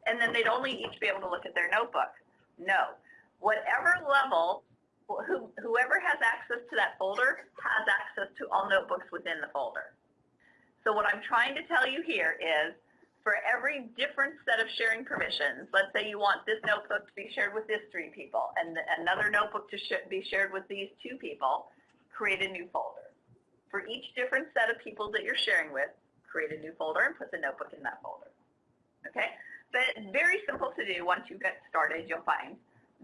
and then they'd only each be able to look at their notebook. No. Whatever level, who, whoever has access to that folder has access to all notebooks within the folder. So what I'm trying to tell you here is for every different set of sharing permissions, let's say you want this notebook to be shared with these three people and another notebook to sh be shared with these two people, create a new folder. For each different set of people that you're sharing with, create a new folder and put the notebook in that folder. Okay? But very simple to do once you get started, you'll find.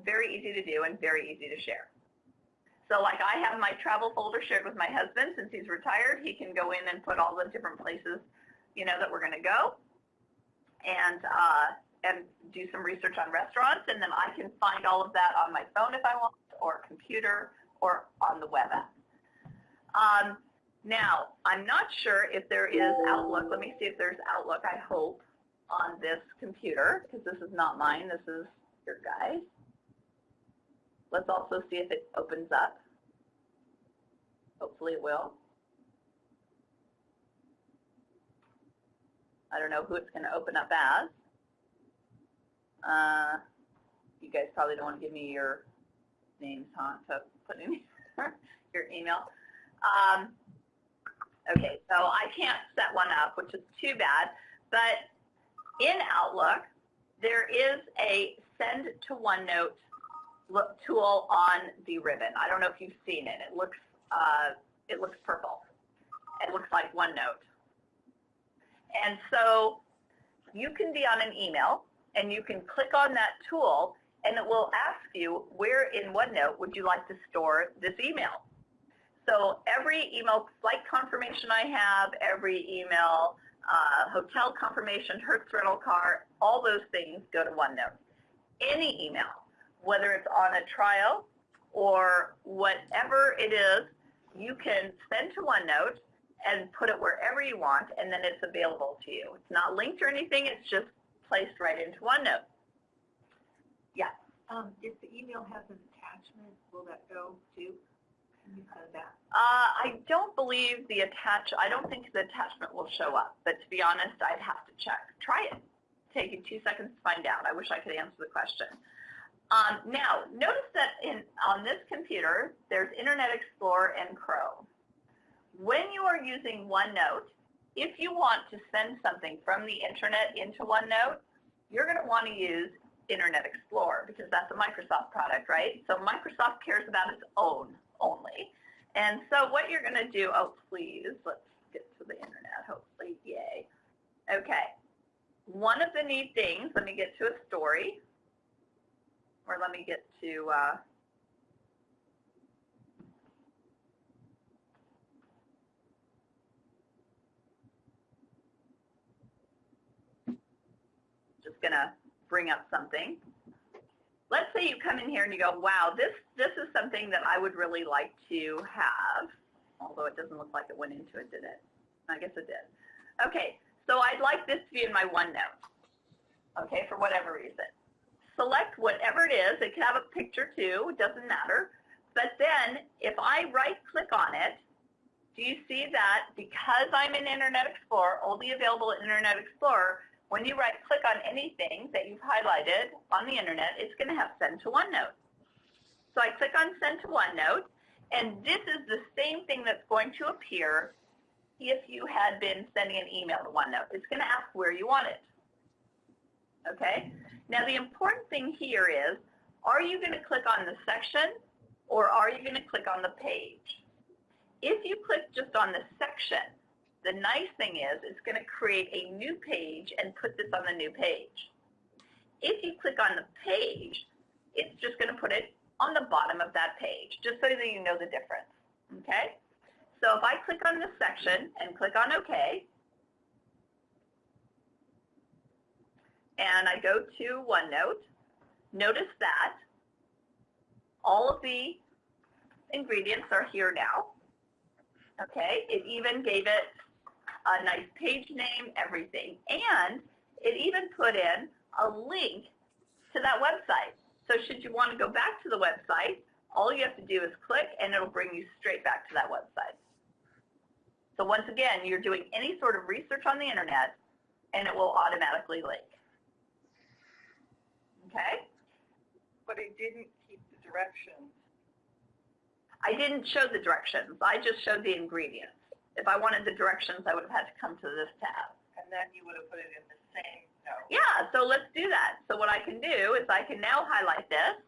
Very easy to do and very easy to share. So like I have my travel folder shared with my husband since he's retired. He can go in and put all the different places, you know, that we're going to go and uh, and do some research on restaurants, and then I can find all of that on my phone if I want, or computer, or on the web app. Um, now, I'm not sure if there is Outlook. Let me see if there's Outlook, I hope, on this computer, because this is not mine. This is your guy's. Let's also see if it opens up. Hopefully it will. I don't know who it's going to open up as. Uh, you guys probably don't want to give me your names, huh? So put in [LAUGHS] your email. Um, okay, so I can't set one up, which is too bad. But in Outlook, there is a send to OneNote tool on the ribbon. I don't know if you've seen it. It looks uh, it looks purple. It looks like OneNote. And so you can be on an email and you can click on that tool and it will ask you where in OneNote would you like to store this email. So every email flight confirmation I have, every email, uh, hotel confirmation, Hertz rental car, all those things go to OneNote. Any email, whether it's on a trial or whatever it is, you can send to OneNote and put it wherever you want, and then it's available to you. It's not linked or anything. It's just placed right into OneNote. Yeah. Um, if the email has an attachment, will that go too? Can you set that? Uh, I don't believe the attach. I don't think the attachment will show up. But to be honest, I'd have to check. Try it. Take you two seconds to find out. I wish I could answer the question. Um, now, notice that in on this computer, there's Internet Explorer and Chrome when you are using OneNote, if you want to send something from the internet into OneNote, you're going to want to use Internet Explorer because that's a Microsoft product, right? So Microsoft cares about its own only. And so what you're going to do, oh, please, let's get to the internet, hopefully. Yay. Okay. One of the neat things, let me get to a story, or let me get to uh, going to bring up something. Let's say you come in here and you go, wow, this, this is something that I would really like to have, although it doesn't look like it went into it, did it? I guess it did. Okay, so I'd like this to be in my OneNote, okay, for whatever reason. Select whatever it is. It can have a picture too. It doesn't matter. But then if I right-click on it, do you see that because I'm in Internet Explorer, only available in Internet Explorer, when you right click on anything that you've highlighted on the internet, it's going to have send to OneNote. So I click on send to OneNote, and this is the same thing that's going to appear if you had been sending an email to OneNote. It's going to ask where you want it. Okay? Now the important thing here is, are you going to click on the section or are you going to click on the page? If you click just on the section, the nice thing is it's going to create a new page and put this on the new page. If you click on the page, it's just going to put it on the bottom of that page, just so that you know the difference. Okay? So if I click on this section and click on OK, and I go to OneNote, notice that all of the ingredients are here now. Okay, it even gave it a nice page name, everything. And it even put in a link to that website. So should you want to go back to the website, all you have to do is click and it'll bring you straight back to that website. So once again, you're doing any sort of research on the internet and it will automatically link. Okay? But it didn't keep the directions. I didn't show the directions. I just showed the ingredients. If I wanted the directions, I would have had to come to this tab. And then you would have put it in the same note. Yeah, so let's do that. So what I can do is I can now highlight this.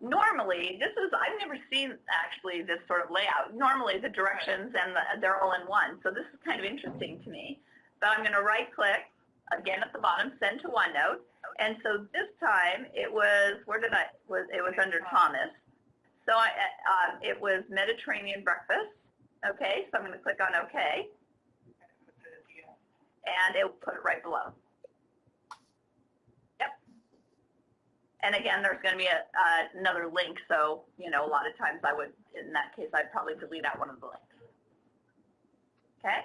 Normally, this is, I've never seen actually this sort of layout. Normally the directions and the, they're all in one. So this is kind of interesting to me. But I'm going to right click, again at the bottom, send to OneNote. And so this time it was, where did I, was it was under Thomas. So I, uh, it was Mediterranean breakfast. Okay, so I'm going to click on OK, And it will put it right below. Yep. And again, there's going to be a, uh, another link, so, you know, a lot of times I would, in that case, I'd probably delete out one of the links. Okay?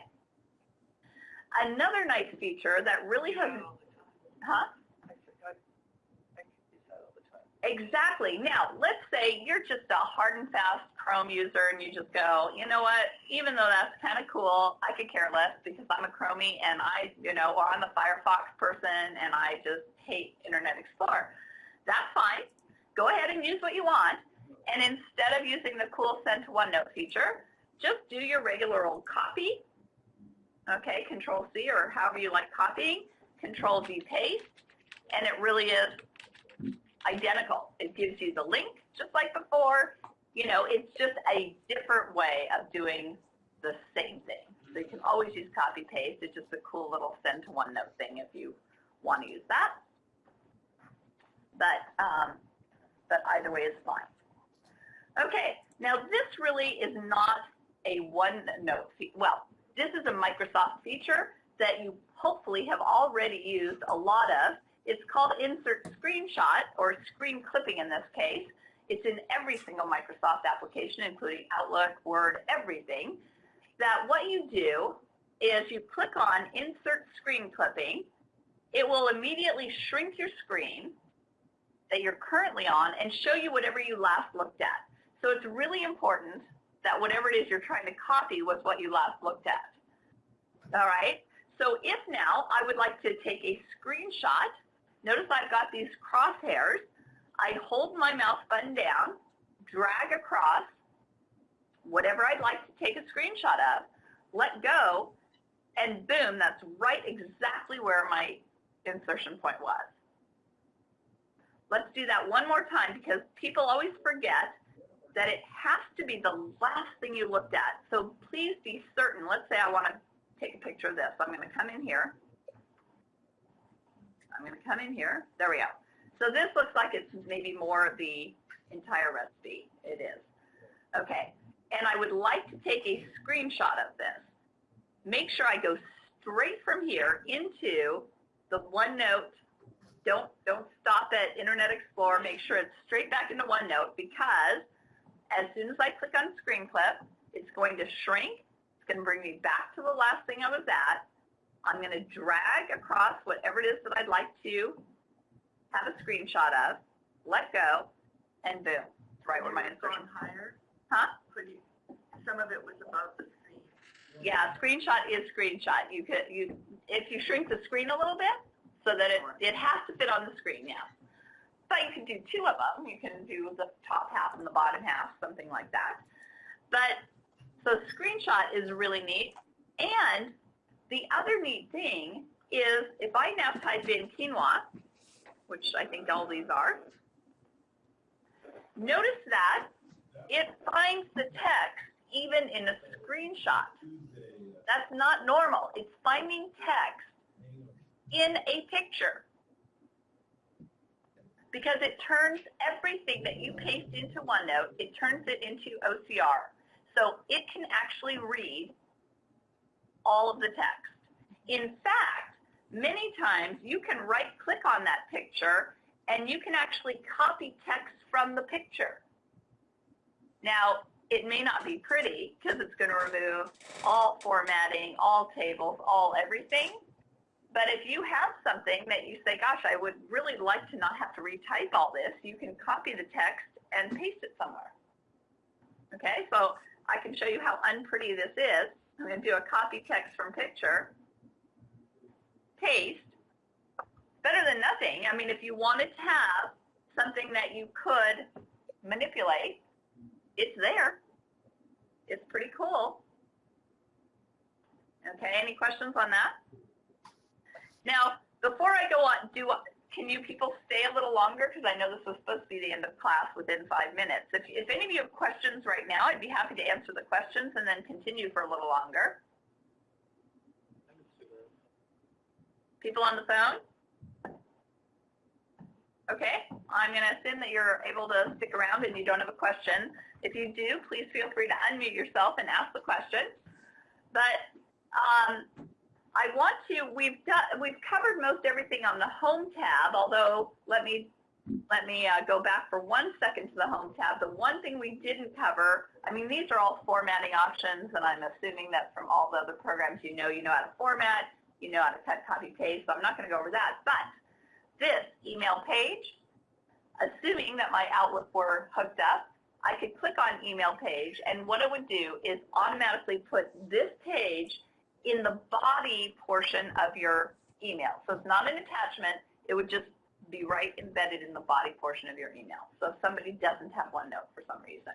Another nice feature that really time. huh? I said, I, I use that all the time. Exactly. Now, let's say you're just a hard and fast Chrome user and you just go, you know what, even though that's kind of cool, I could care less because I'm a Chromie and I, you know, or I'm a Firefox person and I just hate Internet Explorer. That's fine. Go ahead and use what you want. And instead of using the cool send to OneNote feature, just do your regular old copy. Okay, Control C or however you like copying, Control V paste, and it really is identical. It gives you the link just like before. You know, it's just a different way of doing the same thing. So you can always use copy paste. It's just a cool little send to OneNote thing if you want to use that. But um, but either way is fine. Okay, now this really is not a OneNote. Well, this is a Microsoft feature that you hopefully have already used a lot of. It's called Insert Screenshot, or screen clipping in this case. It's in every single Microsoft application, including Outlook, Word, everything. That what you do is you click on Insert Screen Clipping. It will immediately shrink your screen that you're currently on and show you whatever you last looked at. So it's really important that whatever it is you're trying to copy was what you last looked at. All right? So if now I would like to take a screenshot, notice I've got these crosshairs. I hold my mouse button down, drag across whatever I'd like to take a screenshot of, let go, and boom, that's right exactly where my insertion point was. Let's do that one more time because people always forget that it has to be the last thing you looked at. So please be certain. Let's say I want to take a picture of this. I'm going to come in here. I'm going to come in here. There we go. So this looks like it's maybe more of the entire recipe. It is. Okay. And I would like to take a screenshot of this. Make sure I go straight from here into the OneNote. Don't, don't stop at Internet Explorer. Make sure it's straight back into OneNote because as soon as I click on Screen Clip, it's going to shrink. It's going to bring me back to the last thing I was at. I'm going to drag across whatever it is that I'd like to have a screenshot of, let go, and boom, it's right where my insertion. Higher, Huh? you, some of it was above the screen. Yeah, screenshot is screenshot. You could, you, if you shrink the screen a little bit so that it, it has to fit on the screen, yeah. But you can do two of them. You can do the top half and the bottom half, something like that. But, so screenshot is really neat. And the other neat thing is if I now type in quinoa, which I think all these are, notice that it finds the text even in a screenshot. That's not normal. It's finding text in a picture because it turns everything that you paste into OneNote, it turns it into OCR. So it can actually read all of the text. In fact, many times you can right click on that picture and you can actually copy text from the picture. Now, it may not be pretty because it's going to remove all formatting, all tables, all everything. But if you have something that you say, gosh, I would really like to not have to retype all this, you can copy the text and paste it somewhere. Okay, so I can show you how unpretty this is. I'm going to do a copy text from picture, paste. Better than nothing. I mean, if you wanted to have something that you could manipulate, it's there. It's pretty cool. Okay, any questions on that? Now, before I go on, do can you people stay a little longer? Because I know this was supposed to be the end of class within five minutes. If, if any of you have questions right now, I'd be happy to answer the questions and then continue for a little longer. People on the phone? Okay, I'm going to assume that you're able to stick around and you don't have a question. If you do, please feel free to unmute yourself and ask the question. But um, I want to, we've done, we've covered most everything on the home tab, although let me, let me uh, go back for one second to the home tab. The one thing we didn't cover, I mean, these are all formatting options, and I'm assuming that from all the other programs you know, you know how to format, you know how to cut, copy, paste, so I'm not going to go over that. But this email page, assuming that my Outlook were hooked up, I could click on email page, and what it would do is automatically put this page in the body portion of your email. So it's not an attachment. It would just be right embedded in the body portion of your email. So if somebody doesn't have OneNote for some reason,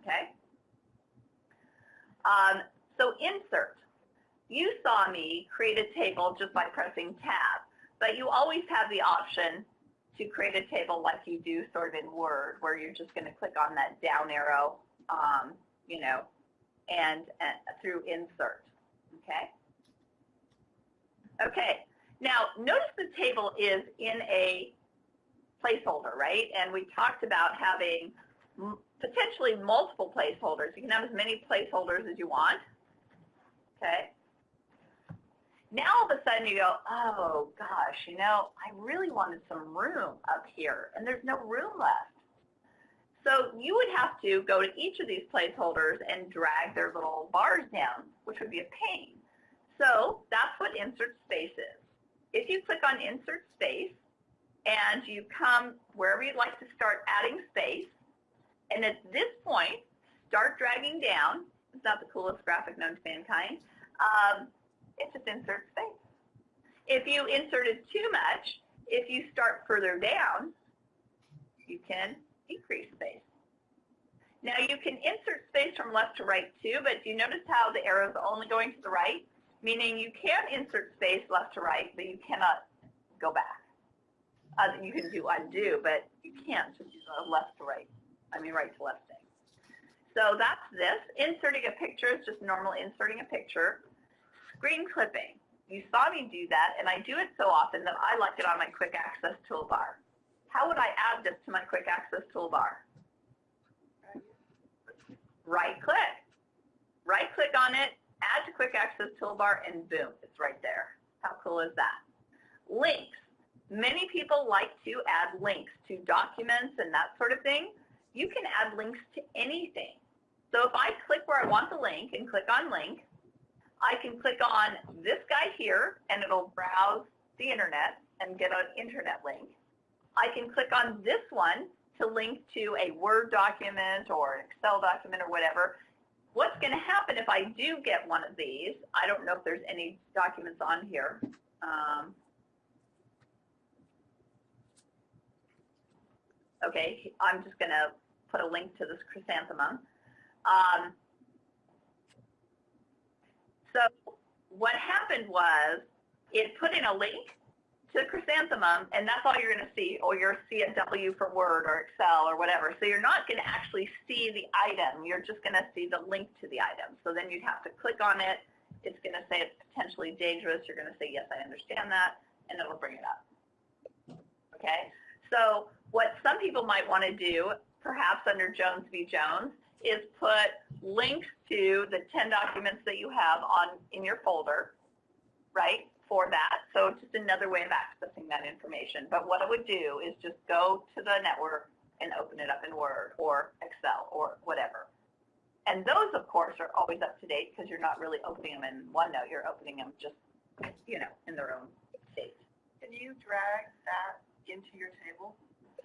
okay? Um, so insert. You saw me create a table just by pressing tab, but you always have the option to create a table like you do sort of in Word, where you're just going to click on that down arrow, um, you know, and, and through insert. Okay? Okay. Now, notice the table is in a placeholder, right? And we talked about having potentially multiple placeholders. You can have as many placeholders as you want. Okay. Now all of a sudden you go, oh gosh, you know, I really wanted some room up here, and there's no room left. So you would have to go to each of these placeholders and drag their little bars down, which would be a pain. So that's what insert space is. If you click on insert space and you come wherever you'd like to start adding space, and at this point, start dragging down. It's not the coolest graphic known to mankind. Um, it just inserts space. If you inserted too much, if you start further down, you can decrease space. Now you can insert space from left to right too, but do you notice how the arrow is only going to the right? Meaning you can insert space left to right, but you cannot go back. Uh, you can do undo, but you can't just uh, left to right. I mean right to left thing. So that's this. Inserting a picture is just normal inserting a picture. Screen clipping. You saw me do that, and I do it so often that I like it on my quick access toolbar. How would I add this to my quick access toolbar? Right click. Right click on it, add to quick access toolbar, and boom, it's right there. How cool is that? Links. Many people like to add links to documents and that sort of thing. You can add links to anything. So if I click where I want the link and click on link, I can click on this guy here and it'll browse the internet and get an internet link. I can click on this one to link to a Word document or an Excel document or whatever, what's going to happen if I do get one of these, I don't know if there's any documents on here. Um, okay, I'm just going to put a link to this chrysanthemum. Um, so what happened was it put in a link to Chrysanthemum, and that's all you're going to see, or you're see a W for Word or Excel or whatever. So you're not going to actually see the item. You're just going to see the link to the item. So then you'd have to click on it. It's going to say it's potentially dangerous. You're going to say, yes, I understand that, and it'll bring it up. Okay? So what some people might want to do, perhaps under Jones v. Jones, is put links to the 10 documents that you have on in your folder, right? For that. So it's just another way of accessing that information. But what it would do is just go to the network and open it up in Word or Excel or whatever. And those, of course, are always up to date because you're not really opening them in OneNote. You're opening them just, you know, in their own state. Can you drag that into your table?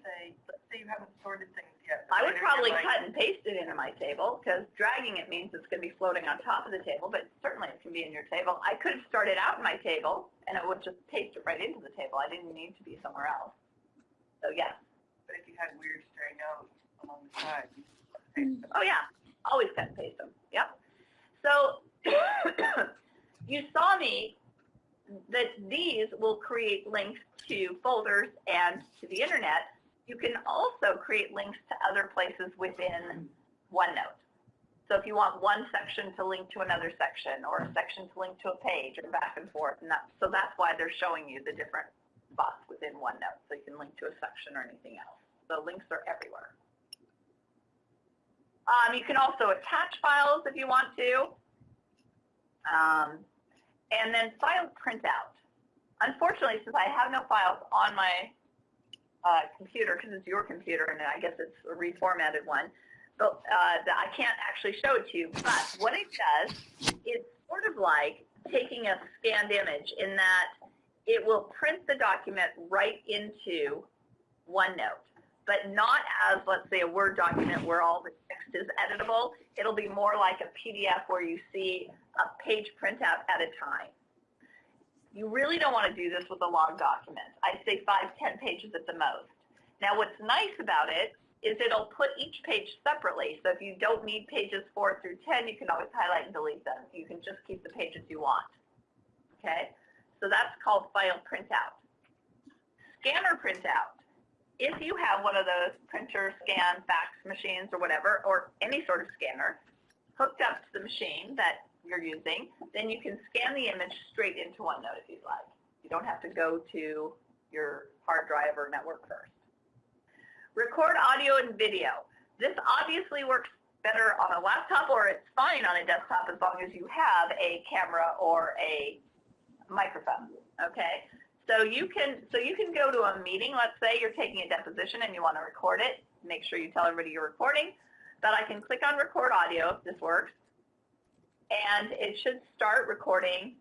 Say, let's say you haven't sorted things yet. I would probably like, cut and paste it into my table because dragging it means it's going to be floating on top of the table, but certainly it can be in your table. I could have started out in my table and it would just paste it right into the table. I didn't need to be somewhere else. So yes. But if you had weird stray notes along the side, mm. Oh yeah, always cut and paste them. Yep. So [COUGHS] you saw me that these will create links to folders and to the internet. You can also create links to other places within OneNote. So if you want one section to link to another section or a section to link to a page or back and forth, and that, so that's why they're showing you the different spots within OneNote. So you can link to a section or anything else. The links are everywhere. Um, you can also attach files if you want to. Um, and then file printout. Unfortunately, since I have no files on my uh, computer, because it's your computer and I guess it's a reformatted one, but uh, I can't actually show it to you. But what it does, is sort of like taking a scanned image in that it will print the document right into OneNote but not as, let's say, a Word document where all the text is editable. It'll be more like a PDF where you see a page printout at a time. You really don't want to do this with a long document. I'd say five, ten pages at the most. Now, what's nice about it is it'll put each page separately. So if you don't need pages 4 through 10, you can always highlight and delete them. You can just keep the pages you want. Okay? So that's called file printout. Scanner printout if you have one of those printer, scan, fax machines or whatever, or any sort of scanner hooked up to the machine that you're using, then you can scan the image straight into OneNote if you'd like. You don't have to go to your hard drive or network first. Record audio and video. This obviously works better on a laptop or it's fine on a desktop as long as you have a camera or a microphone, okay? So you can so you can go to a meeting. Let's say you're taking a deposition and you want to record it. Make sure you tell everybody you're recording. But I can click on record audio if this works, and it should start recording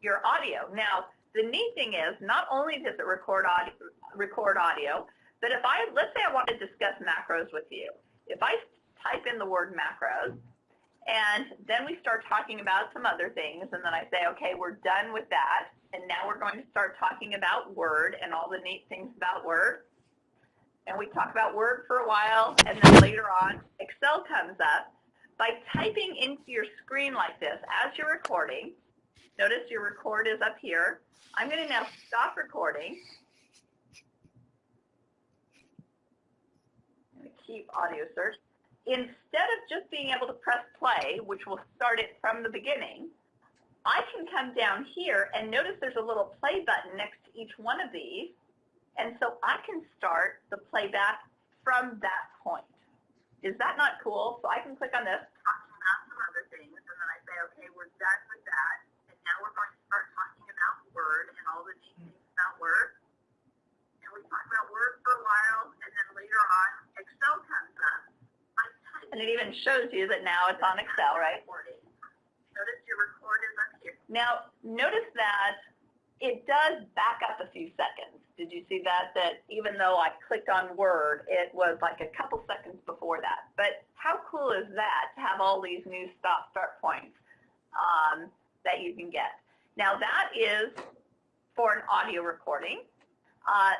your audio. Now the neat thing is not only does it record audio, record audio, but if I let's say I want to discuss macros with you, if I type in the word macros and then we start talking about some other things, and then I say, okay, we're done with that and now we're going to start talking about Word and all the neat things about Word. And we talk about Word for a while, and then later on, Excel comes up. By typing into your screen like this as you're recording, notice your record is up here. I'm going to now stop recording. Keep audio search. Instead of just being able to press play, which will start it from the beginning, I can come down here and notice there's a little play button next to each one of these. And so I can start the playback from that point. Is that not cool? So I can click on this, talking about some other things, and then I say, okay, we're done with that. And now we're going to start talking about Word and all the neat things about Word. And we talk about Word for a while, and then later on, Excel comes up. And it even shows you that now it's on Excel, right? Notice your record is up here. Now, notice that it does back up a few seconds. Did you see that? That even though I clicked on Word, it was like a couple seconds before that. But how cool is that to have all these new stop start points um, that you can get? Now that is for an audio recording. Uh,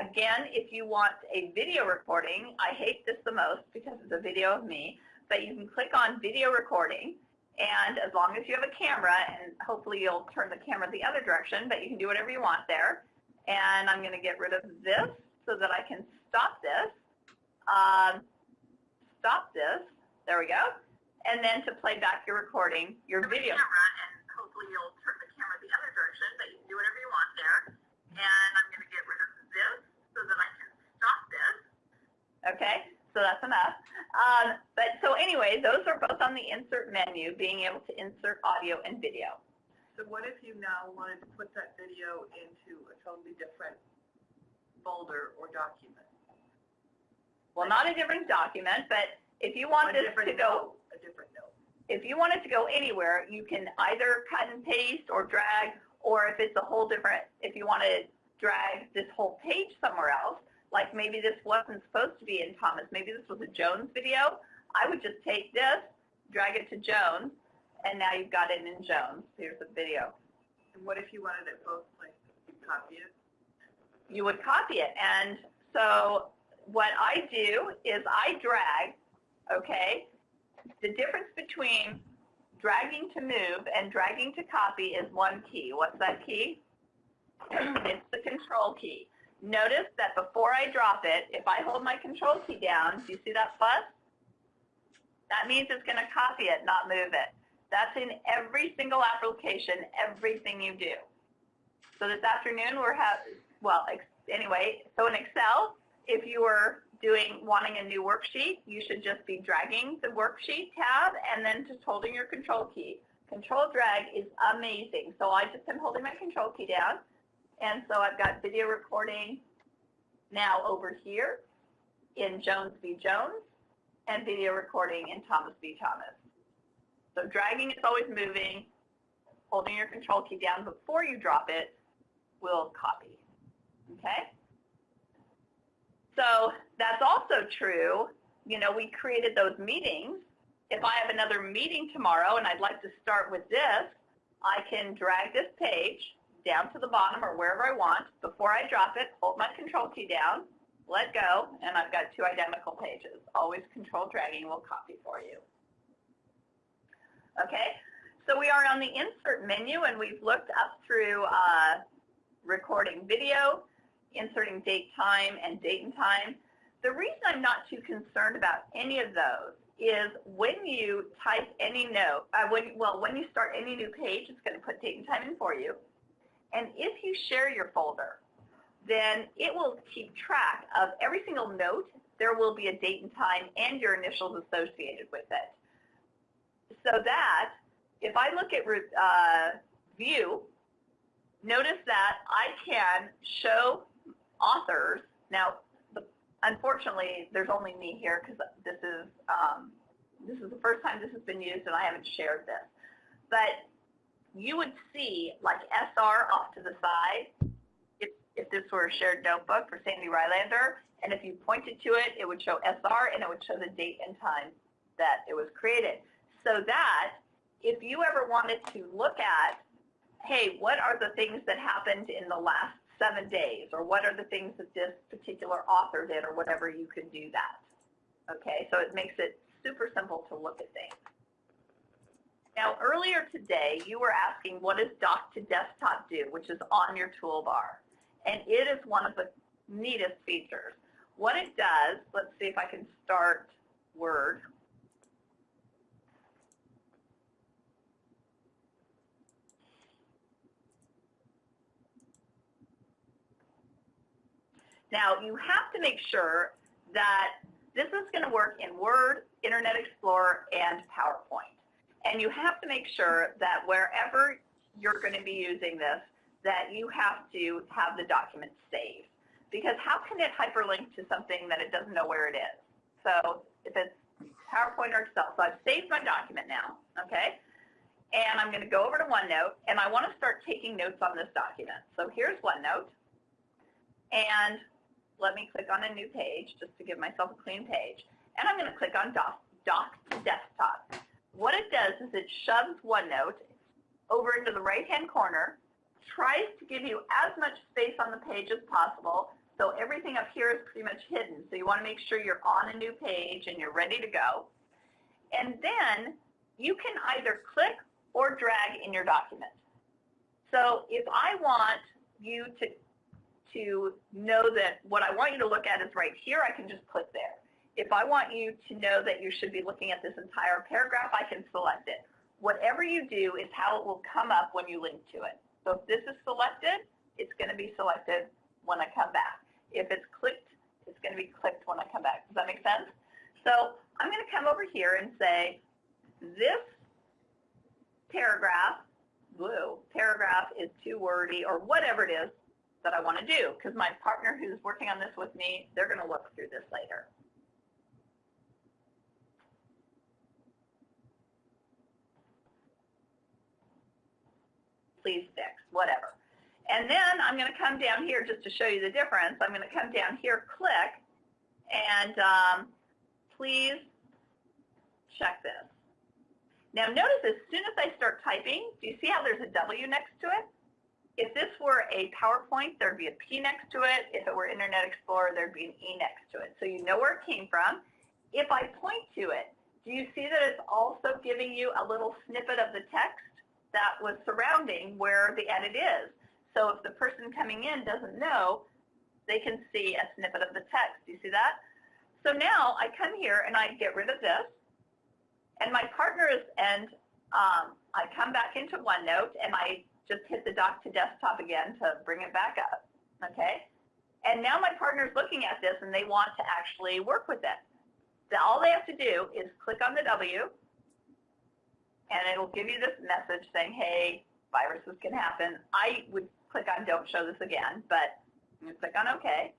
again, if you want a video recording, I hate this the most because it's a video of me, but you can click on video recording and as long as you have a camera, and hopefully you'll turn the camera the other direction, but you can do whatever you want there. And I'm going to get rid of this so that I can stop this. Um, stop this. There we go. And then to play back your recording, your video. Camera, and hopefully you'll turn the camera the other direction, but you can do whatever you want there. And I'm going to get rid of this so that I can stop this. Okay, so that's enough. Um, but so anyway, those are both on the insert menu, being able to insert audio and video. So what if you now wanted to put that video into a totally different folder or document? Well, not a different document, but if you want A this to go, a different note. If you want it to go anywhere, you can either cut and paste or drag, or if it's a whole different, if you want to drag this whole page somewhere else, like maybe this wasn't supposed to be in Thomas, maybe this was a Jones video, I would just take this, drag it to Jones, and now you've got it in Jones. Here's the video. And what if you wanted it both, places? you copy it? You would copy it. And so what I do is I drag, okay? The difference between dragging to move and dragging to copy is one key. What's that key? [CLEARS THROAT] it's the control key. Notice that before I drop it, if I hold my control key down, do you see that plus? That means it's going to copy it, not move it. That's in every single application, everything you do. So this afternoon we're having, well, anyway, so in Excel, if you were doing, wanting a new worksheet, you should just be dragging the worksheet tab and then just holding your control key. Control drag is amazing. So I just am holding my control key down. And so I've got video recording now over here in Jones v. Jones and video recording in Thomas v. Thomas. So dragging is always moving. Holding your control key down before you drop it will copy. Okay? So that's also true. You know, we created those meetings. If I have another meeting tomorrow and I'd like to start with this, I can drag this page down to the bottom or wherever I want. Before I drop it, hold my control key down, let go, and I've got two identical pages. Always control dragging will copy for you. Okay, so we are on the insert menu and we've looked up through uh, recording video, inserting date time and date and time. The reason I'm not too concerned about any of those is when you type any note, uh, when, well, when you start any new page, it's going to put date and time in for you. And if you share your folder, then it will keep track of every single note. There will be a date and time and your initials associated with it. So that if I look at uh, view, notice that I can show authors. Now, unfortunately, there's only me here because this is um, this is the first time this has been used and I haven't shared this. But you would see like SR off to the side if, if this were a shared notebook for Sandy Rylander. And if you pointed to it, it would show SR and it would show the date and time that it was created. So that if you ever wanted to look at, hey, what are the things that happened in the last seven days or what are the things that this particular author did or whatever, you could do that. Okay, so it makes it super simple to look at things. Now, earlier today, you were asking what does Dock to Desktop do, which is on your toolbar. And it is one of the neatest features. What it does, let's see if I can start Word. Now, you have to make sure that this is going to work in Word, Internet Explorer, and PowerPoint. And you have to make sure that wherever you're going to be using this, that you have to have the document saved. Because how can it hyperlink to something that it doesn't know where it is? So if it's PowerPoint or Excel, so I've saved my document now, okay? And I'm going to go over to OneNote, and I want to start taking notes on this document. So here's OneNote, and let me click on a new page just to give myself a clean page. And I'm going to click on Doc, Dock to Desktop. What it does is it shoves OneNote over into the right-hand corner, tries to give you as much space on the page as possible, so everything up here is pretty much hidden. So you want to make sure you're on a new page and you're ready to go. And then you can either click or drag in your document. So if I want you to to know that what I want you to look at is right here, I can just click there. If I want you to know that you should be looking at this entire paragraph, I can select it. Whatever you do is how it will come up when you link to it. So if this is selected, it's going to be selected when I come back. If it's clicked, it's going to be clicked when I come back. Does that make sense? So I'm going to come over here and say, this paragraph, blue, paragraph is too wordy or whatever it is, that I want to do because my partner who's working on this with me, they're going to look through this later. Please fix, whatever. And then I'm going to come down here just to show you the difference. I'm going to come down here, click, and um, please check this. Now notice as soon as I start typing, do you see how there's a W next to it? If this were a PowerPoint, there'd be a P next to it. If it were Internet Explorer, there'd be an E next to it. So you know where it came from. If I point to it, do you see that it's also giving you a little snippet of the text that was surrounding where the edit is? So if the person coming in doesn't know, they can see a snippet of the text. Do you see that? So now I come here and I get rid of this. And my partners and um, I come back into OneNote and I just hit the dock to desktop again to bring it back up. Okay? And now my partner's looking at this and they want to actually work with it. So all they have to do is click on the W and it'll give you this message saying, hey, viruses can happen. I would click on don't show this again, but to click on OK.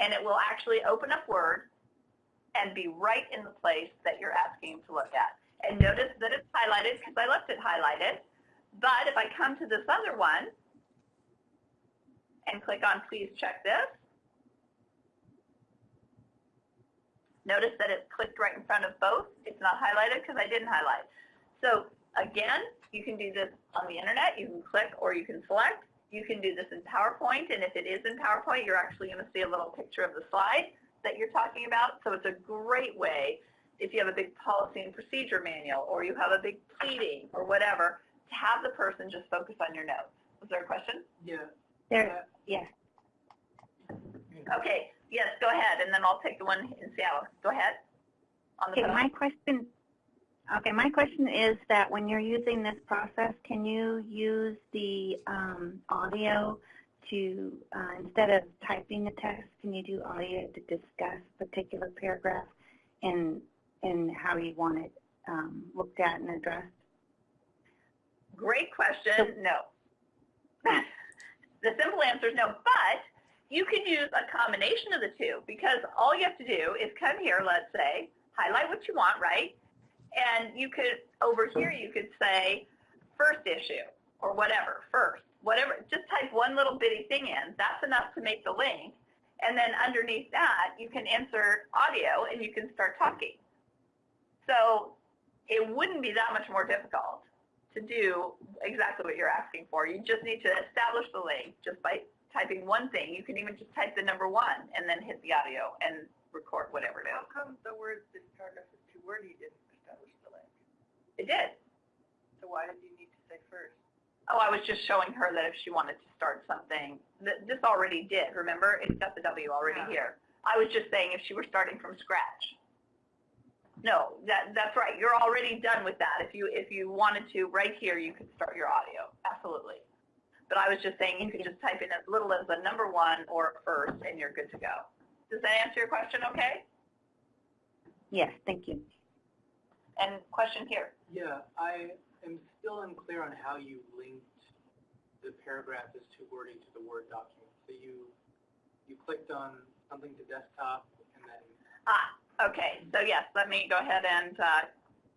And it will actually open up Word and be right in the place that you're asking to look at. And notice that it's highlighted because I left it highlighted. But if I come to this other one and click on please check this, notice that it's clicked right in front of both. It's not highlighted because I didn't highlight. So again, you can do this on the internet. You can click or you can select. You can do this in PowerPoint, and if it is in PowerPoint, you're actually going to see a little picture of the slide that you're talking about. So it's a great way if you have a big policy and procedure manual or you have a big pleading or whatever, have the person just focus on your notes. Was there a question? Yeah. There, yeah. Okay, yes, go ahead, and then I'll take the one in Seattle. Go ahead. On the Okay, phone. my question, okay, my question is that when you're using this process, can you use the um, audio to, uh, instead of typing the text, can you do audio to discuss particular paragraph and, and how you want it um, looked at and addressed? Great question, no. the simple answer is no, but you can use a combination of the two because all you have to do is come here, let's say, highlight what you want, right? And you could, over here, you could say first issue or whatever, first, whatever. Just type one little bitty thing in. That's enough to make the link. And then underneath that, you can insert audio and you can start talking. So it wouldn't be that much more difficult to do exactly what you're asking for. You just need to establish the link just by typing one thing. You can even just type the number one and then hit the audio and record whatever it How is. come the word, this paragraph is too wordy, didn't establish the link? It did. So why did you need to say first? Oh, I was just showing her that if she wanted to start something, th- this already did, remember? It's got the W already Yeah. here. I was just saying if she were starting from scratch. No, that, that's right. You're already done with that. If you, if you wanted to, right here, you could start your audio. Absolutely. But I was just saying you could just type in as little as the number one or first and you're good to go. Does that answer your question okay? Yes, thank you. And question here. Yeah, I am still unclear on how you linked the paragraph as too wordy to the Word document. So you, you clicked on something to desktop and then, Ah, okay. So yes, let me go ahead and uh,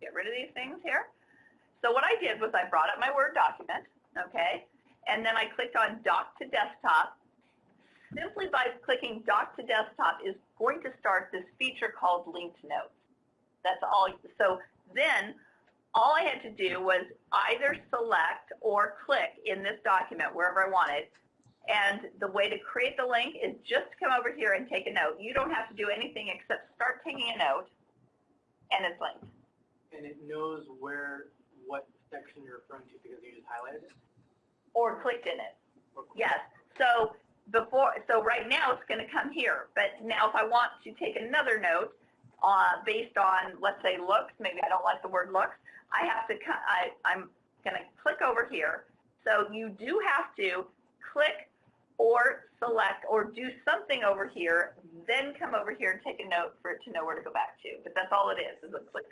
get rid of these things here. So what I did was I brought up my Word document, okay, and then I clicked on Dock to Desktop. Simply by clicking Dock to Desktop is going to start this feature called Linked Notes. That's all. So then all I had to do was either select or click in this document wherever I wanted. And the way to create the link is just come over here and take a note. You don't have to do anything except start taking a note, and it's linked. and it knows where, what section you're referring to because you just highlighted it? or clicked in it. Or- Yes. So before, so right now it's going to come here. But now if I want to take another note uh, based on, let's say, looks, maybe I don't like the word looks, I have to, I, I'm going to click over here. So you do have to click or select or do something over here, then come over here and take a note for it to know where to go back to. But that's all it is, is a click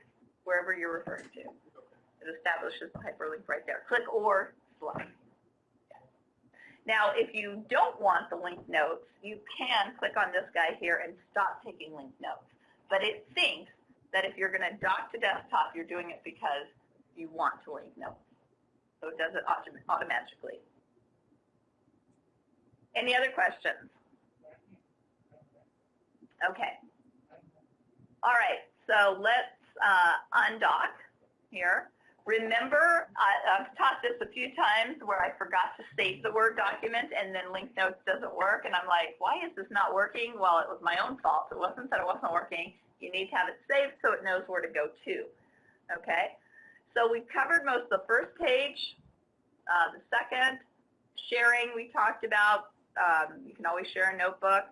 wherever you're referring to. It establishes the hyperlink right there. Click or select. Now, if you don't want the linked notes, you can click on this guy here and stop taking linked notes. But it thinks that if you're going to dock to desktop, you're doing it because you want to link notes. So it does it autom- automatically. Any other questions? Okay. All right, so let's uh, undock here. Remember, I, I've taught this a few times where I forgot to save the Word document and then link notes doesn't work. And I'm like, why is this not working? Well, it was my own fault. It wasn't that it wasn't working. You need to have it saved so it knows where to go to. Okay? So we've covered most of the first page, uh, the second, sharing we talked about. Um, you can always share a notebook.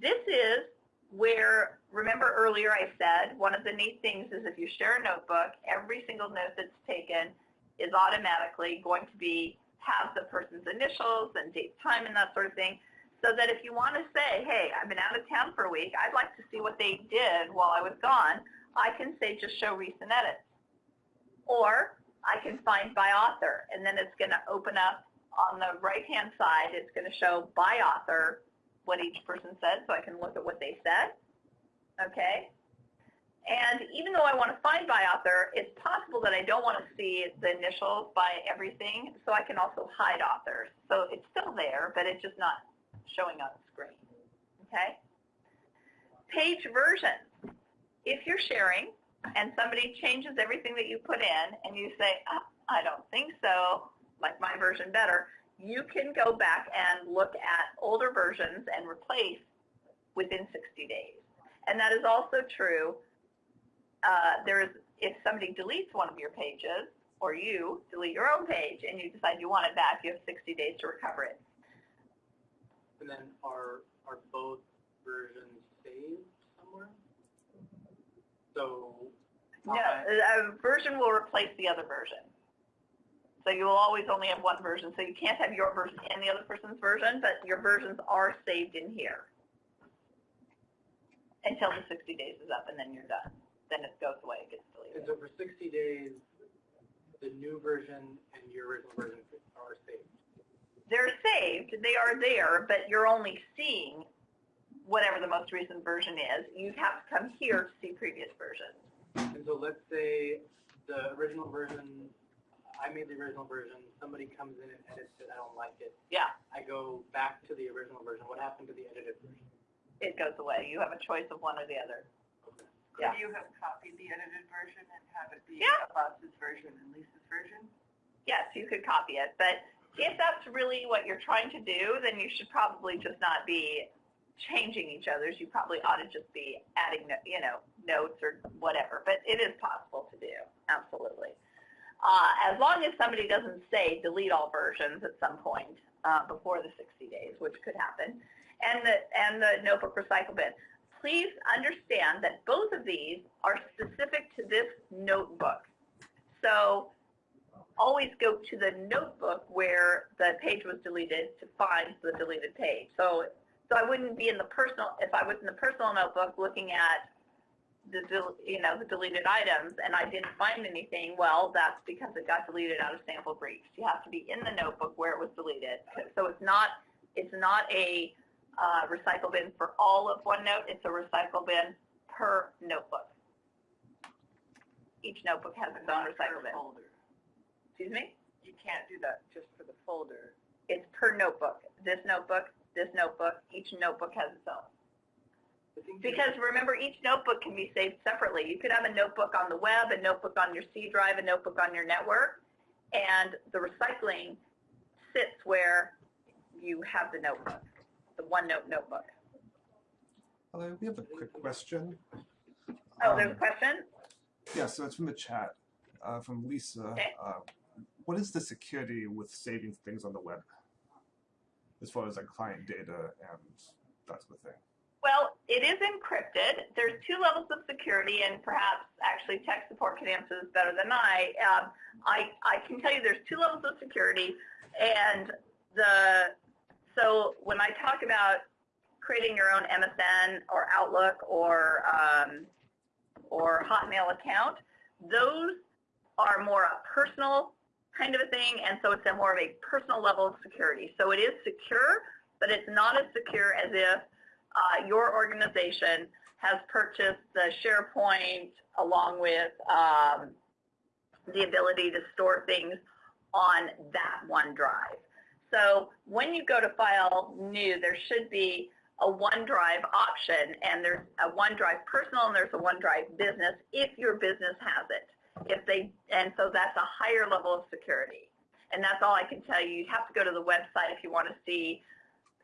This is where, remember earlier I said, one of the neat things is if you share a notebook, every single note that's taken is automatically going to be, have the person's initials and date, time, and that sort of thing, so that if you want to say, hey, I've been out of town for a week, I'd like to see what they did while I was gone, I can say just show recent edits. Or I can find by author, and then it's going to open up on the right-hand side, it's going to show by author what each person said so I can look at what they said. Okay? And even though I want to find by author, it's possible that I don't want to see the initials by everything, so I can also hide authors. So it's still there, but it's just not showing on the screen. Okay? Page version. If you're sharing and somebody changes everything that you put in and you say, oh, I don't think so, like my version better, you can go back and look at older versions and replace within 60 days. And that is also true. Uh, there is, if somebody deletes one of your pages, or you delete your own page and you decide you want it back, you have 60 days to recover it. And then are, are both versions saved somewhere? So, No, I- a version will replace the other version. So you will always only have one version. So you can't have your version and the other person's version, but your versions are saved in here until the 60 days is up, and then you're done. Then it goes away, it gets and deleted. so for 60 days, the new version and your original version are saved. They're saved, they are there, but you're only seeing whatever the most recent version is. You have to come here to see previous versions. And so let's say the original version, I made the original version, somebody comes in and edits it, I don't like it. Yeah, I go back to the original version. What happened to the edited version? it goes away. You have a choice of one or the other. Okay. Yeah. Could you have copied the edited version and have it be Yeah. Boss's version and Lisa's version? yes, you could copy it, but if that's really what you're trying to do, then you should probably just not be changing each other's. You probably ought to just be adding, you know, notes or whatever, but it is possible to do, absolutely. Uh, as long as somebody doesn't say delete all versions at some point uh, before the 60 days, which could happen, and the, and the notebook recycle bin. Please understand that both of these are specific to this notebook. So always go to the notebook where the page was deleted to find the deleted page. So, so I wouldn't be in the personal, if I was in the personal notebook looking at the, you know, the deleted items and I didn't find anything, well, that's because it got deleted out of sample briefs. You have to be in the notebook where it was deleted. So it's not, it's not a uh, recycle bin for all of OneNote. It's a recycle bin per notebook. Each notebook has its own recycle bin. folder. Excuse me? You can't do that just for the folder. It's per notebook. This notebook, this notebook, each notebook has its own. I think the- Because remember, each notebook can be saved separately. You could have a notebook on the web, a notebook on your C drive, a notebook on your network, and the recycling sits where you have the notebook, the OneNote notebook. Hello, we have a quick question. Oh, there's a Um, question? Yeah, so it's from the chat, uh, from Lisa. Okay. Uh, what is the security with saving things on the web? As far as like client data and that sort of thing. Well, it is encrypted. There's two levels of security, and perhaps actually tech support can answer this better than I. Um, I, I can tell you there's two levels of security, and the so when I talk about creating your own MSN or Outlook or um, or Hotmail account, those are more a personal kind of a thing, and so it's a more of a personal level of security. So it is secure, but it's not as secure as if uh, your organization has purchased the SharePoint along with um, the ability to store things on that OneDrive. So when you go to File New, there should be a OneDrive option, and there's a OneDrive Personal and there's a OneDrive Business if your business has it. If they, and so that's a higher level of security. And that's all I can tell you. You'd have to go to the website if you want to see,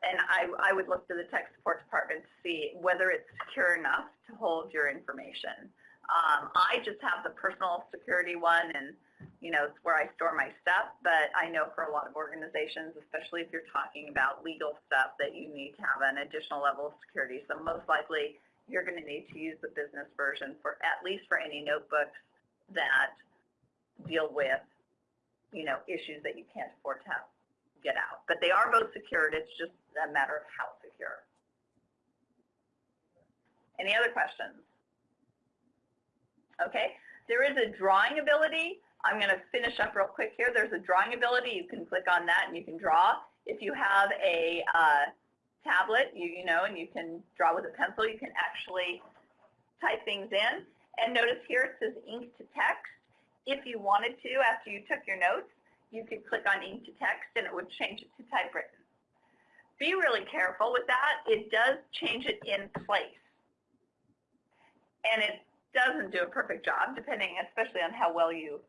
and I, I would look to the tech support department to see whether it's secure enough to hold your information. Um, I just have the personal security one, and you know, it's where I store my stuff, but I know for a lot of organizations, especially if you're talking about legal stuff, that you need to have an additional level of security. So most likely, you're going to need to use the business version for at least for any notebooks that deal with, you know, issues that you can't afford to have, get out. But they are both secured. It's just a matter of how secure. Any other questions? Okay. There is a drawing ability. I'm going to finish up real quick here. There's a drawing ability. You can click on that and you can draw. If you have a uh, tablet, you, you know, and you can draw with a pencil, you can actually type things in. And notice here it says ink to text. If you wanted to, after you took your notes, you could click on ink to text and it would change it to typewritten. Be really careful with that. It does change it in place. And it doesn't do a perfect job, depending especially on how well you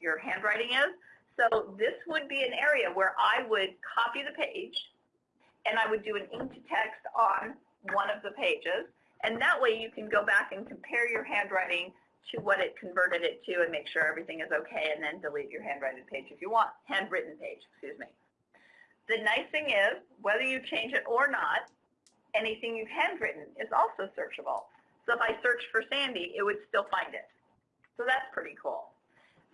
your handwriting is. So this would be an area where I would copy the page and I would do an ink to text on one of the pages. And that way you can go back and compare your handwriting to what it converted it to and make sure everything is okay and then delete your handwritten page if you want, handwritten page, excuse me. The nice thing is, whether you change it or not, anything you've handwritten is also searchable. So if I search for Sandy, it would still find it. So that's pretty cool.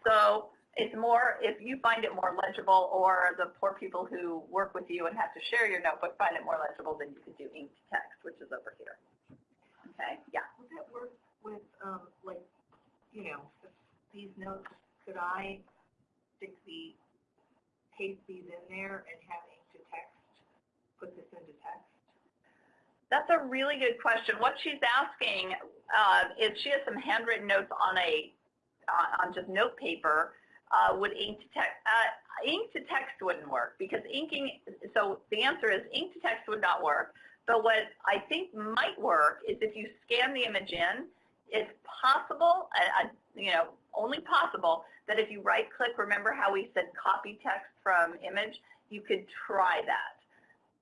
So it's more, if you find it more legible or the poor people who work with you and have to share your notebook find it more legible, then you could do ink to text, which is over here. Okay, yeah. Would that work with, um, like, you know, these notes, could I stick the, paste these in there and have ink to text, put this into text? That's a really good question. What she's asking uh, is she has some handwritten notes on a uh, on just note paper. Uh, would ink to text uh, ink to text wouldn't work because inking. So the answer is ink to text would not work. But what I think might work is if you scan the image in, it's possible, uh, you know, only possible that if you right click, remember how we said copy text from image, you could try that.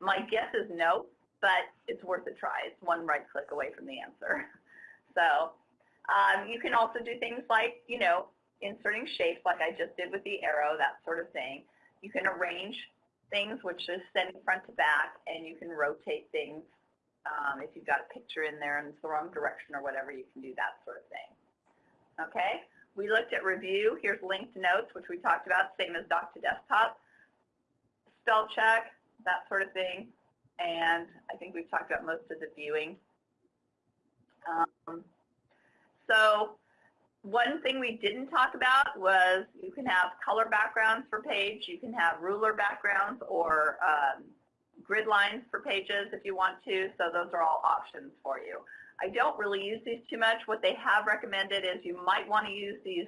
My guess is no, but it's worth a try. It's one right click away from the answer. [LAUGHS] So um, you can also do things like, you know, inserting shapes like I just did with the arrow, that sort of thing. You can arrange things, which is sending front to back, and you can rotate things. Um, if you've got a picture in there and it's the wrong direction or whatever, you can do that sort of thing. Okay, we looked at review. Here's linked notes, which we talked about, same as dock to desktop. Spell check, that sort of thing and I think we've talked about most of the viewing. Um, so one thing we didn't talk about was you can have color backgrounds for page, you can have ruler backgrounds or um, grid lines for pages if you want to, so those are all options for you. I don't really use these too much. What they have recommended is you might want to use these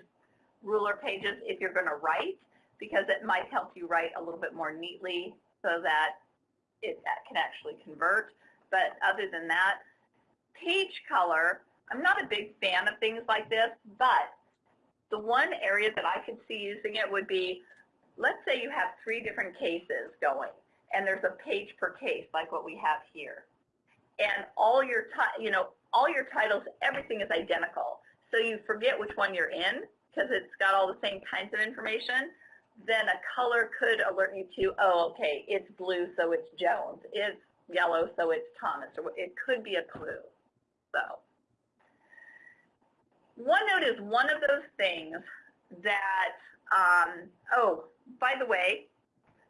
ruler pages if you're going to write because it might help you write a little bit more neatly so that it can actually convert. But other than that, page color, I'm not a big fan of things like this, but the one area that I could see using it would be, let's say you have three different cases going, and there's a page per case like what we have here. And all your, you know, all your titles, everything is identical. So you forget which one you're in because it's got all the same kinds of information then a color could alert you to, oh, okay, it's blue, so it's Jones. It's yellow, so it's Thomas. Or it could be a clue. So OneNote is one of those things that, um, oh, by the way,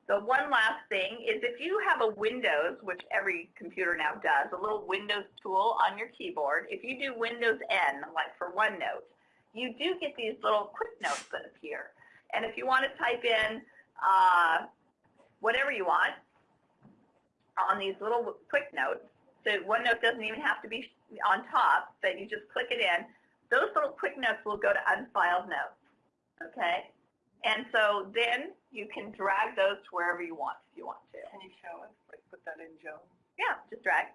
the one last thing is if you have a Windows, which every computer now does, a little Windows tool on your keyboard, if you do Windows N, like for OneNote, you do get these little quick notes that appear. And if you want to type in uh, whatever you want on these little quick notes, so OneNote doesn't even have to be on top, but you just click it in, those little quick notes will go to unfiled notes, okay? And so then you can drag those to wherever you want if you want to. Can you show us, like, put that in Joe? Yeah, just drag.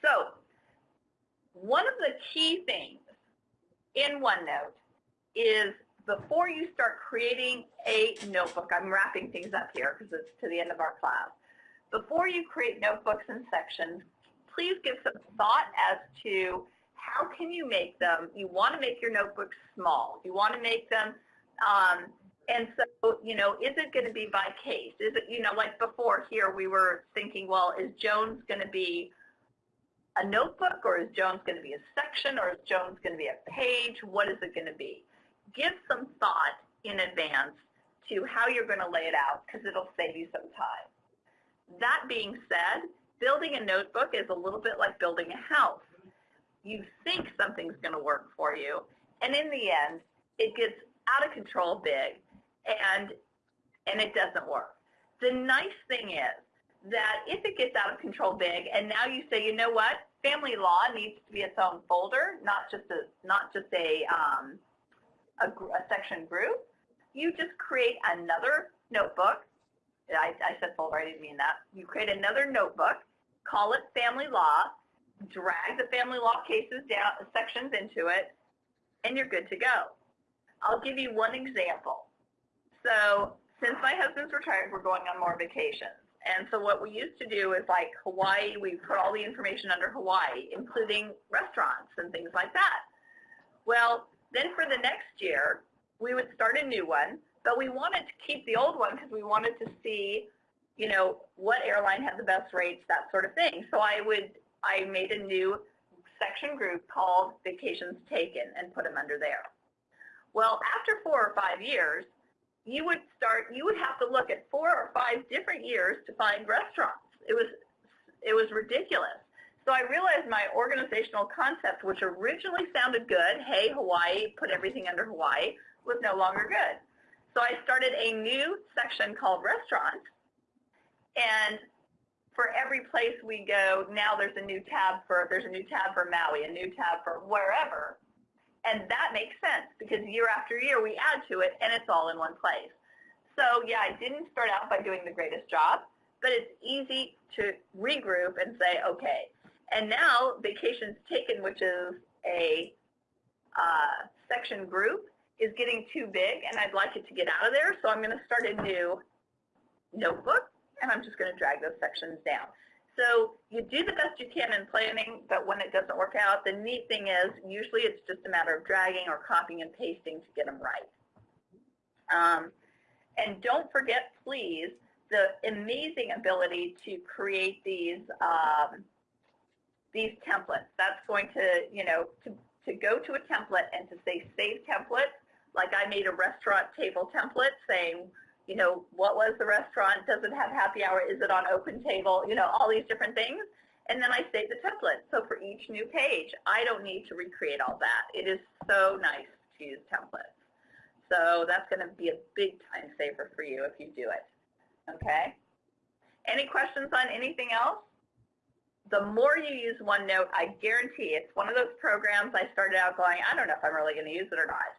So one of the key things in OneNote is before you start creating a notebook, I'm wrapping things up here because it's to the end of our class. Before you create notebooks and sections, please give some thought as to how can you make them, you want to make your notebooks small. You want to make them, um, and so, you know, is it going to be by case? Is it, you know, like before here we were thinking, well, is Jones going to be a notebook or is Jones going to be a section or is Jones going to be a page? What is it going to be? Give some thought in advance to how you're going to lay it out because it'll save you some time. That being said, building a notebook is a little bit like building a house. You think something's going to work for you, and in the end, it gets out of control big, and and it doesn't work. The nice thing is that if it gets out of control big, and now you say, you know what, family law needs to be its own folder, not just a not just a um, a, a section group. You just create another notebook. I, I said folder, I didn't mean that. You create another notebook, call it family law, drag the family law cases down, sections into it, and you're good to go. I'll give you one example. So since my husband's retired, we're going on more vacations. And so what we used to do is like Hawaii, we put all the information under Hawaii, including restaurants and things like that. Well, then for the next year, we would start a new one, but we wanted to keep the old one because we wanted to see, you know, what airline had the best rates, that sort of thing. So I would, I made a new section group called Vacations Taken and put them under there. Well, after four or five years, you would start, you would have to look at four or five different years to find restaurants. It was, it was ridiculous. So I realized my organizational concept, which originally sounded good, hey, Hawaii, put everything under Hawaii, was no longer good. So I started a new section called restaurants. And for every place we go, now there's a new tab for, there's a new tab for Maui, a new tab for wherever. And that makes sense because year after year we add to it and it's all in one place. So yeah, I didn't start out by doing the greatest job, but it's easy to regroup and say, okay. And now Vacations Taken, which is a uh, section group, is getting too big and I'd like it to get out of there. So I'm going to start a new notebook and I'm just going to drag those sections down. So you do the best you can in planning, but when it doesn't work out, the neat thing is usually it's just a matter of dragging or copying and pasting to get them right. Um, and don't forget, please, the amazing ability to create these um, these templates. That's going to, you know, to, to go to a template and to say save template, like I made a restaurant table template saying you know, what was the restaurant? Does it have happy hour? Is it on OpenTable? You know, all these different things. And then I save the template. So for each new page, I don't need to recreate all that. It is so nice to use templates. So that's going to be a big time saver for you if you do it. Okay? Any questions on anything else? The more you use OneNote, I guarantee it's one of those programs I started out going, I don't know if I'm really going to use it or not.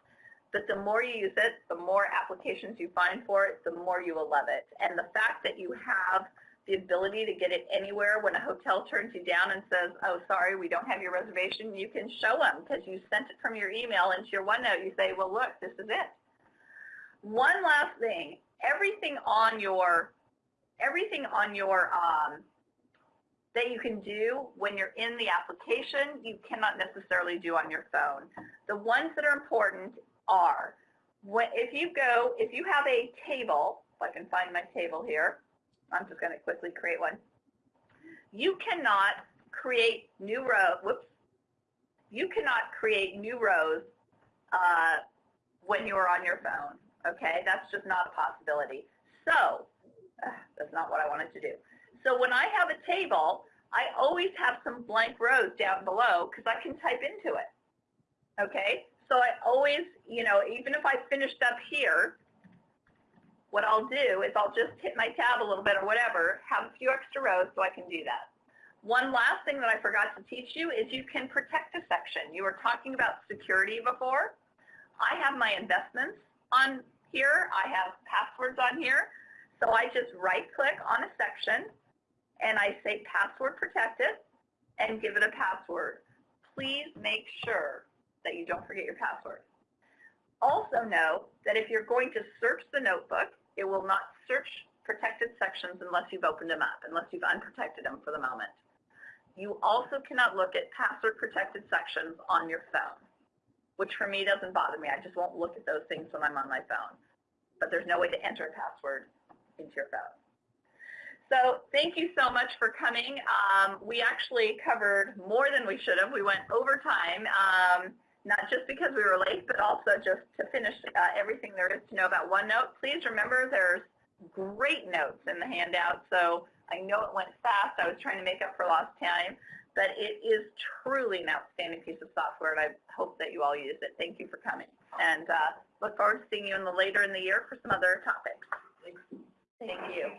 But the more you use it, the more applications you find for it, the more you will love it. And the fact that you have the ability to get it anywhere when a hotel turns you down and says, oh, sorry, we don't have your reservation, you can show them because you sent it from your email into your OneNote. You say, well, look, this is it. One last thing, everything on your, everything on your, um, that you can do when you're in the application, you cannot necessarily do on your phone. The ones that are important are. When, if you go, if you have a table, if I can find my table here, I'm just going to quickly create one. You cannot create new rows, whoops, you cannot create new rows uh, when you're on your phone, okay? That's just not a possibility. So, uh, that's not what I wanted to do. So when I have a table, I always have some blank rows down below because I can type into it, okay? So I always, you know, even if I finished up here, what I'll do is I'll just hit my tab a little bit or whatever, have a few extra rows so I can do that. One last thing that I forgot to teach you is you can protect a section. You were talking about security before. I have my investments on here. I have passwords on here. So I just right click on a section and I say password protected and give it a password. Please make sure that you don't forget your password. Also know that if you're going to search the notebook, it will not search protected sections unless you've opened them up, unless you've unprotected them for the moment. You also cannot look at password protected sections on your phone, which for me doesn't bother me. I just won't look at those things when I'm on my phone. But there's no way to enter a password into your phone. So thank you so much for coming. Um, we actually covered more than we should have. We went over time, um, not just because we were late, but also just to finish uh, everything there is to know about OneNote. Please remember there's great notes in the handout. So I know it went fast. I was trying to make up for lost time, but it is truly an outstanding piece of software, and I hope that you all use it. Thank you for coming, and uh, look forward to seeing you in the later in the year for some other topics. Thank you.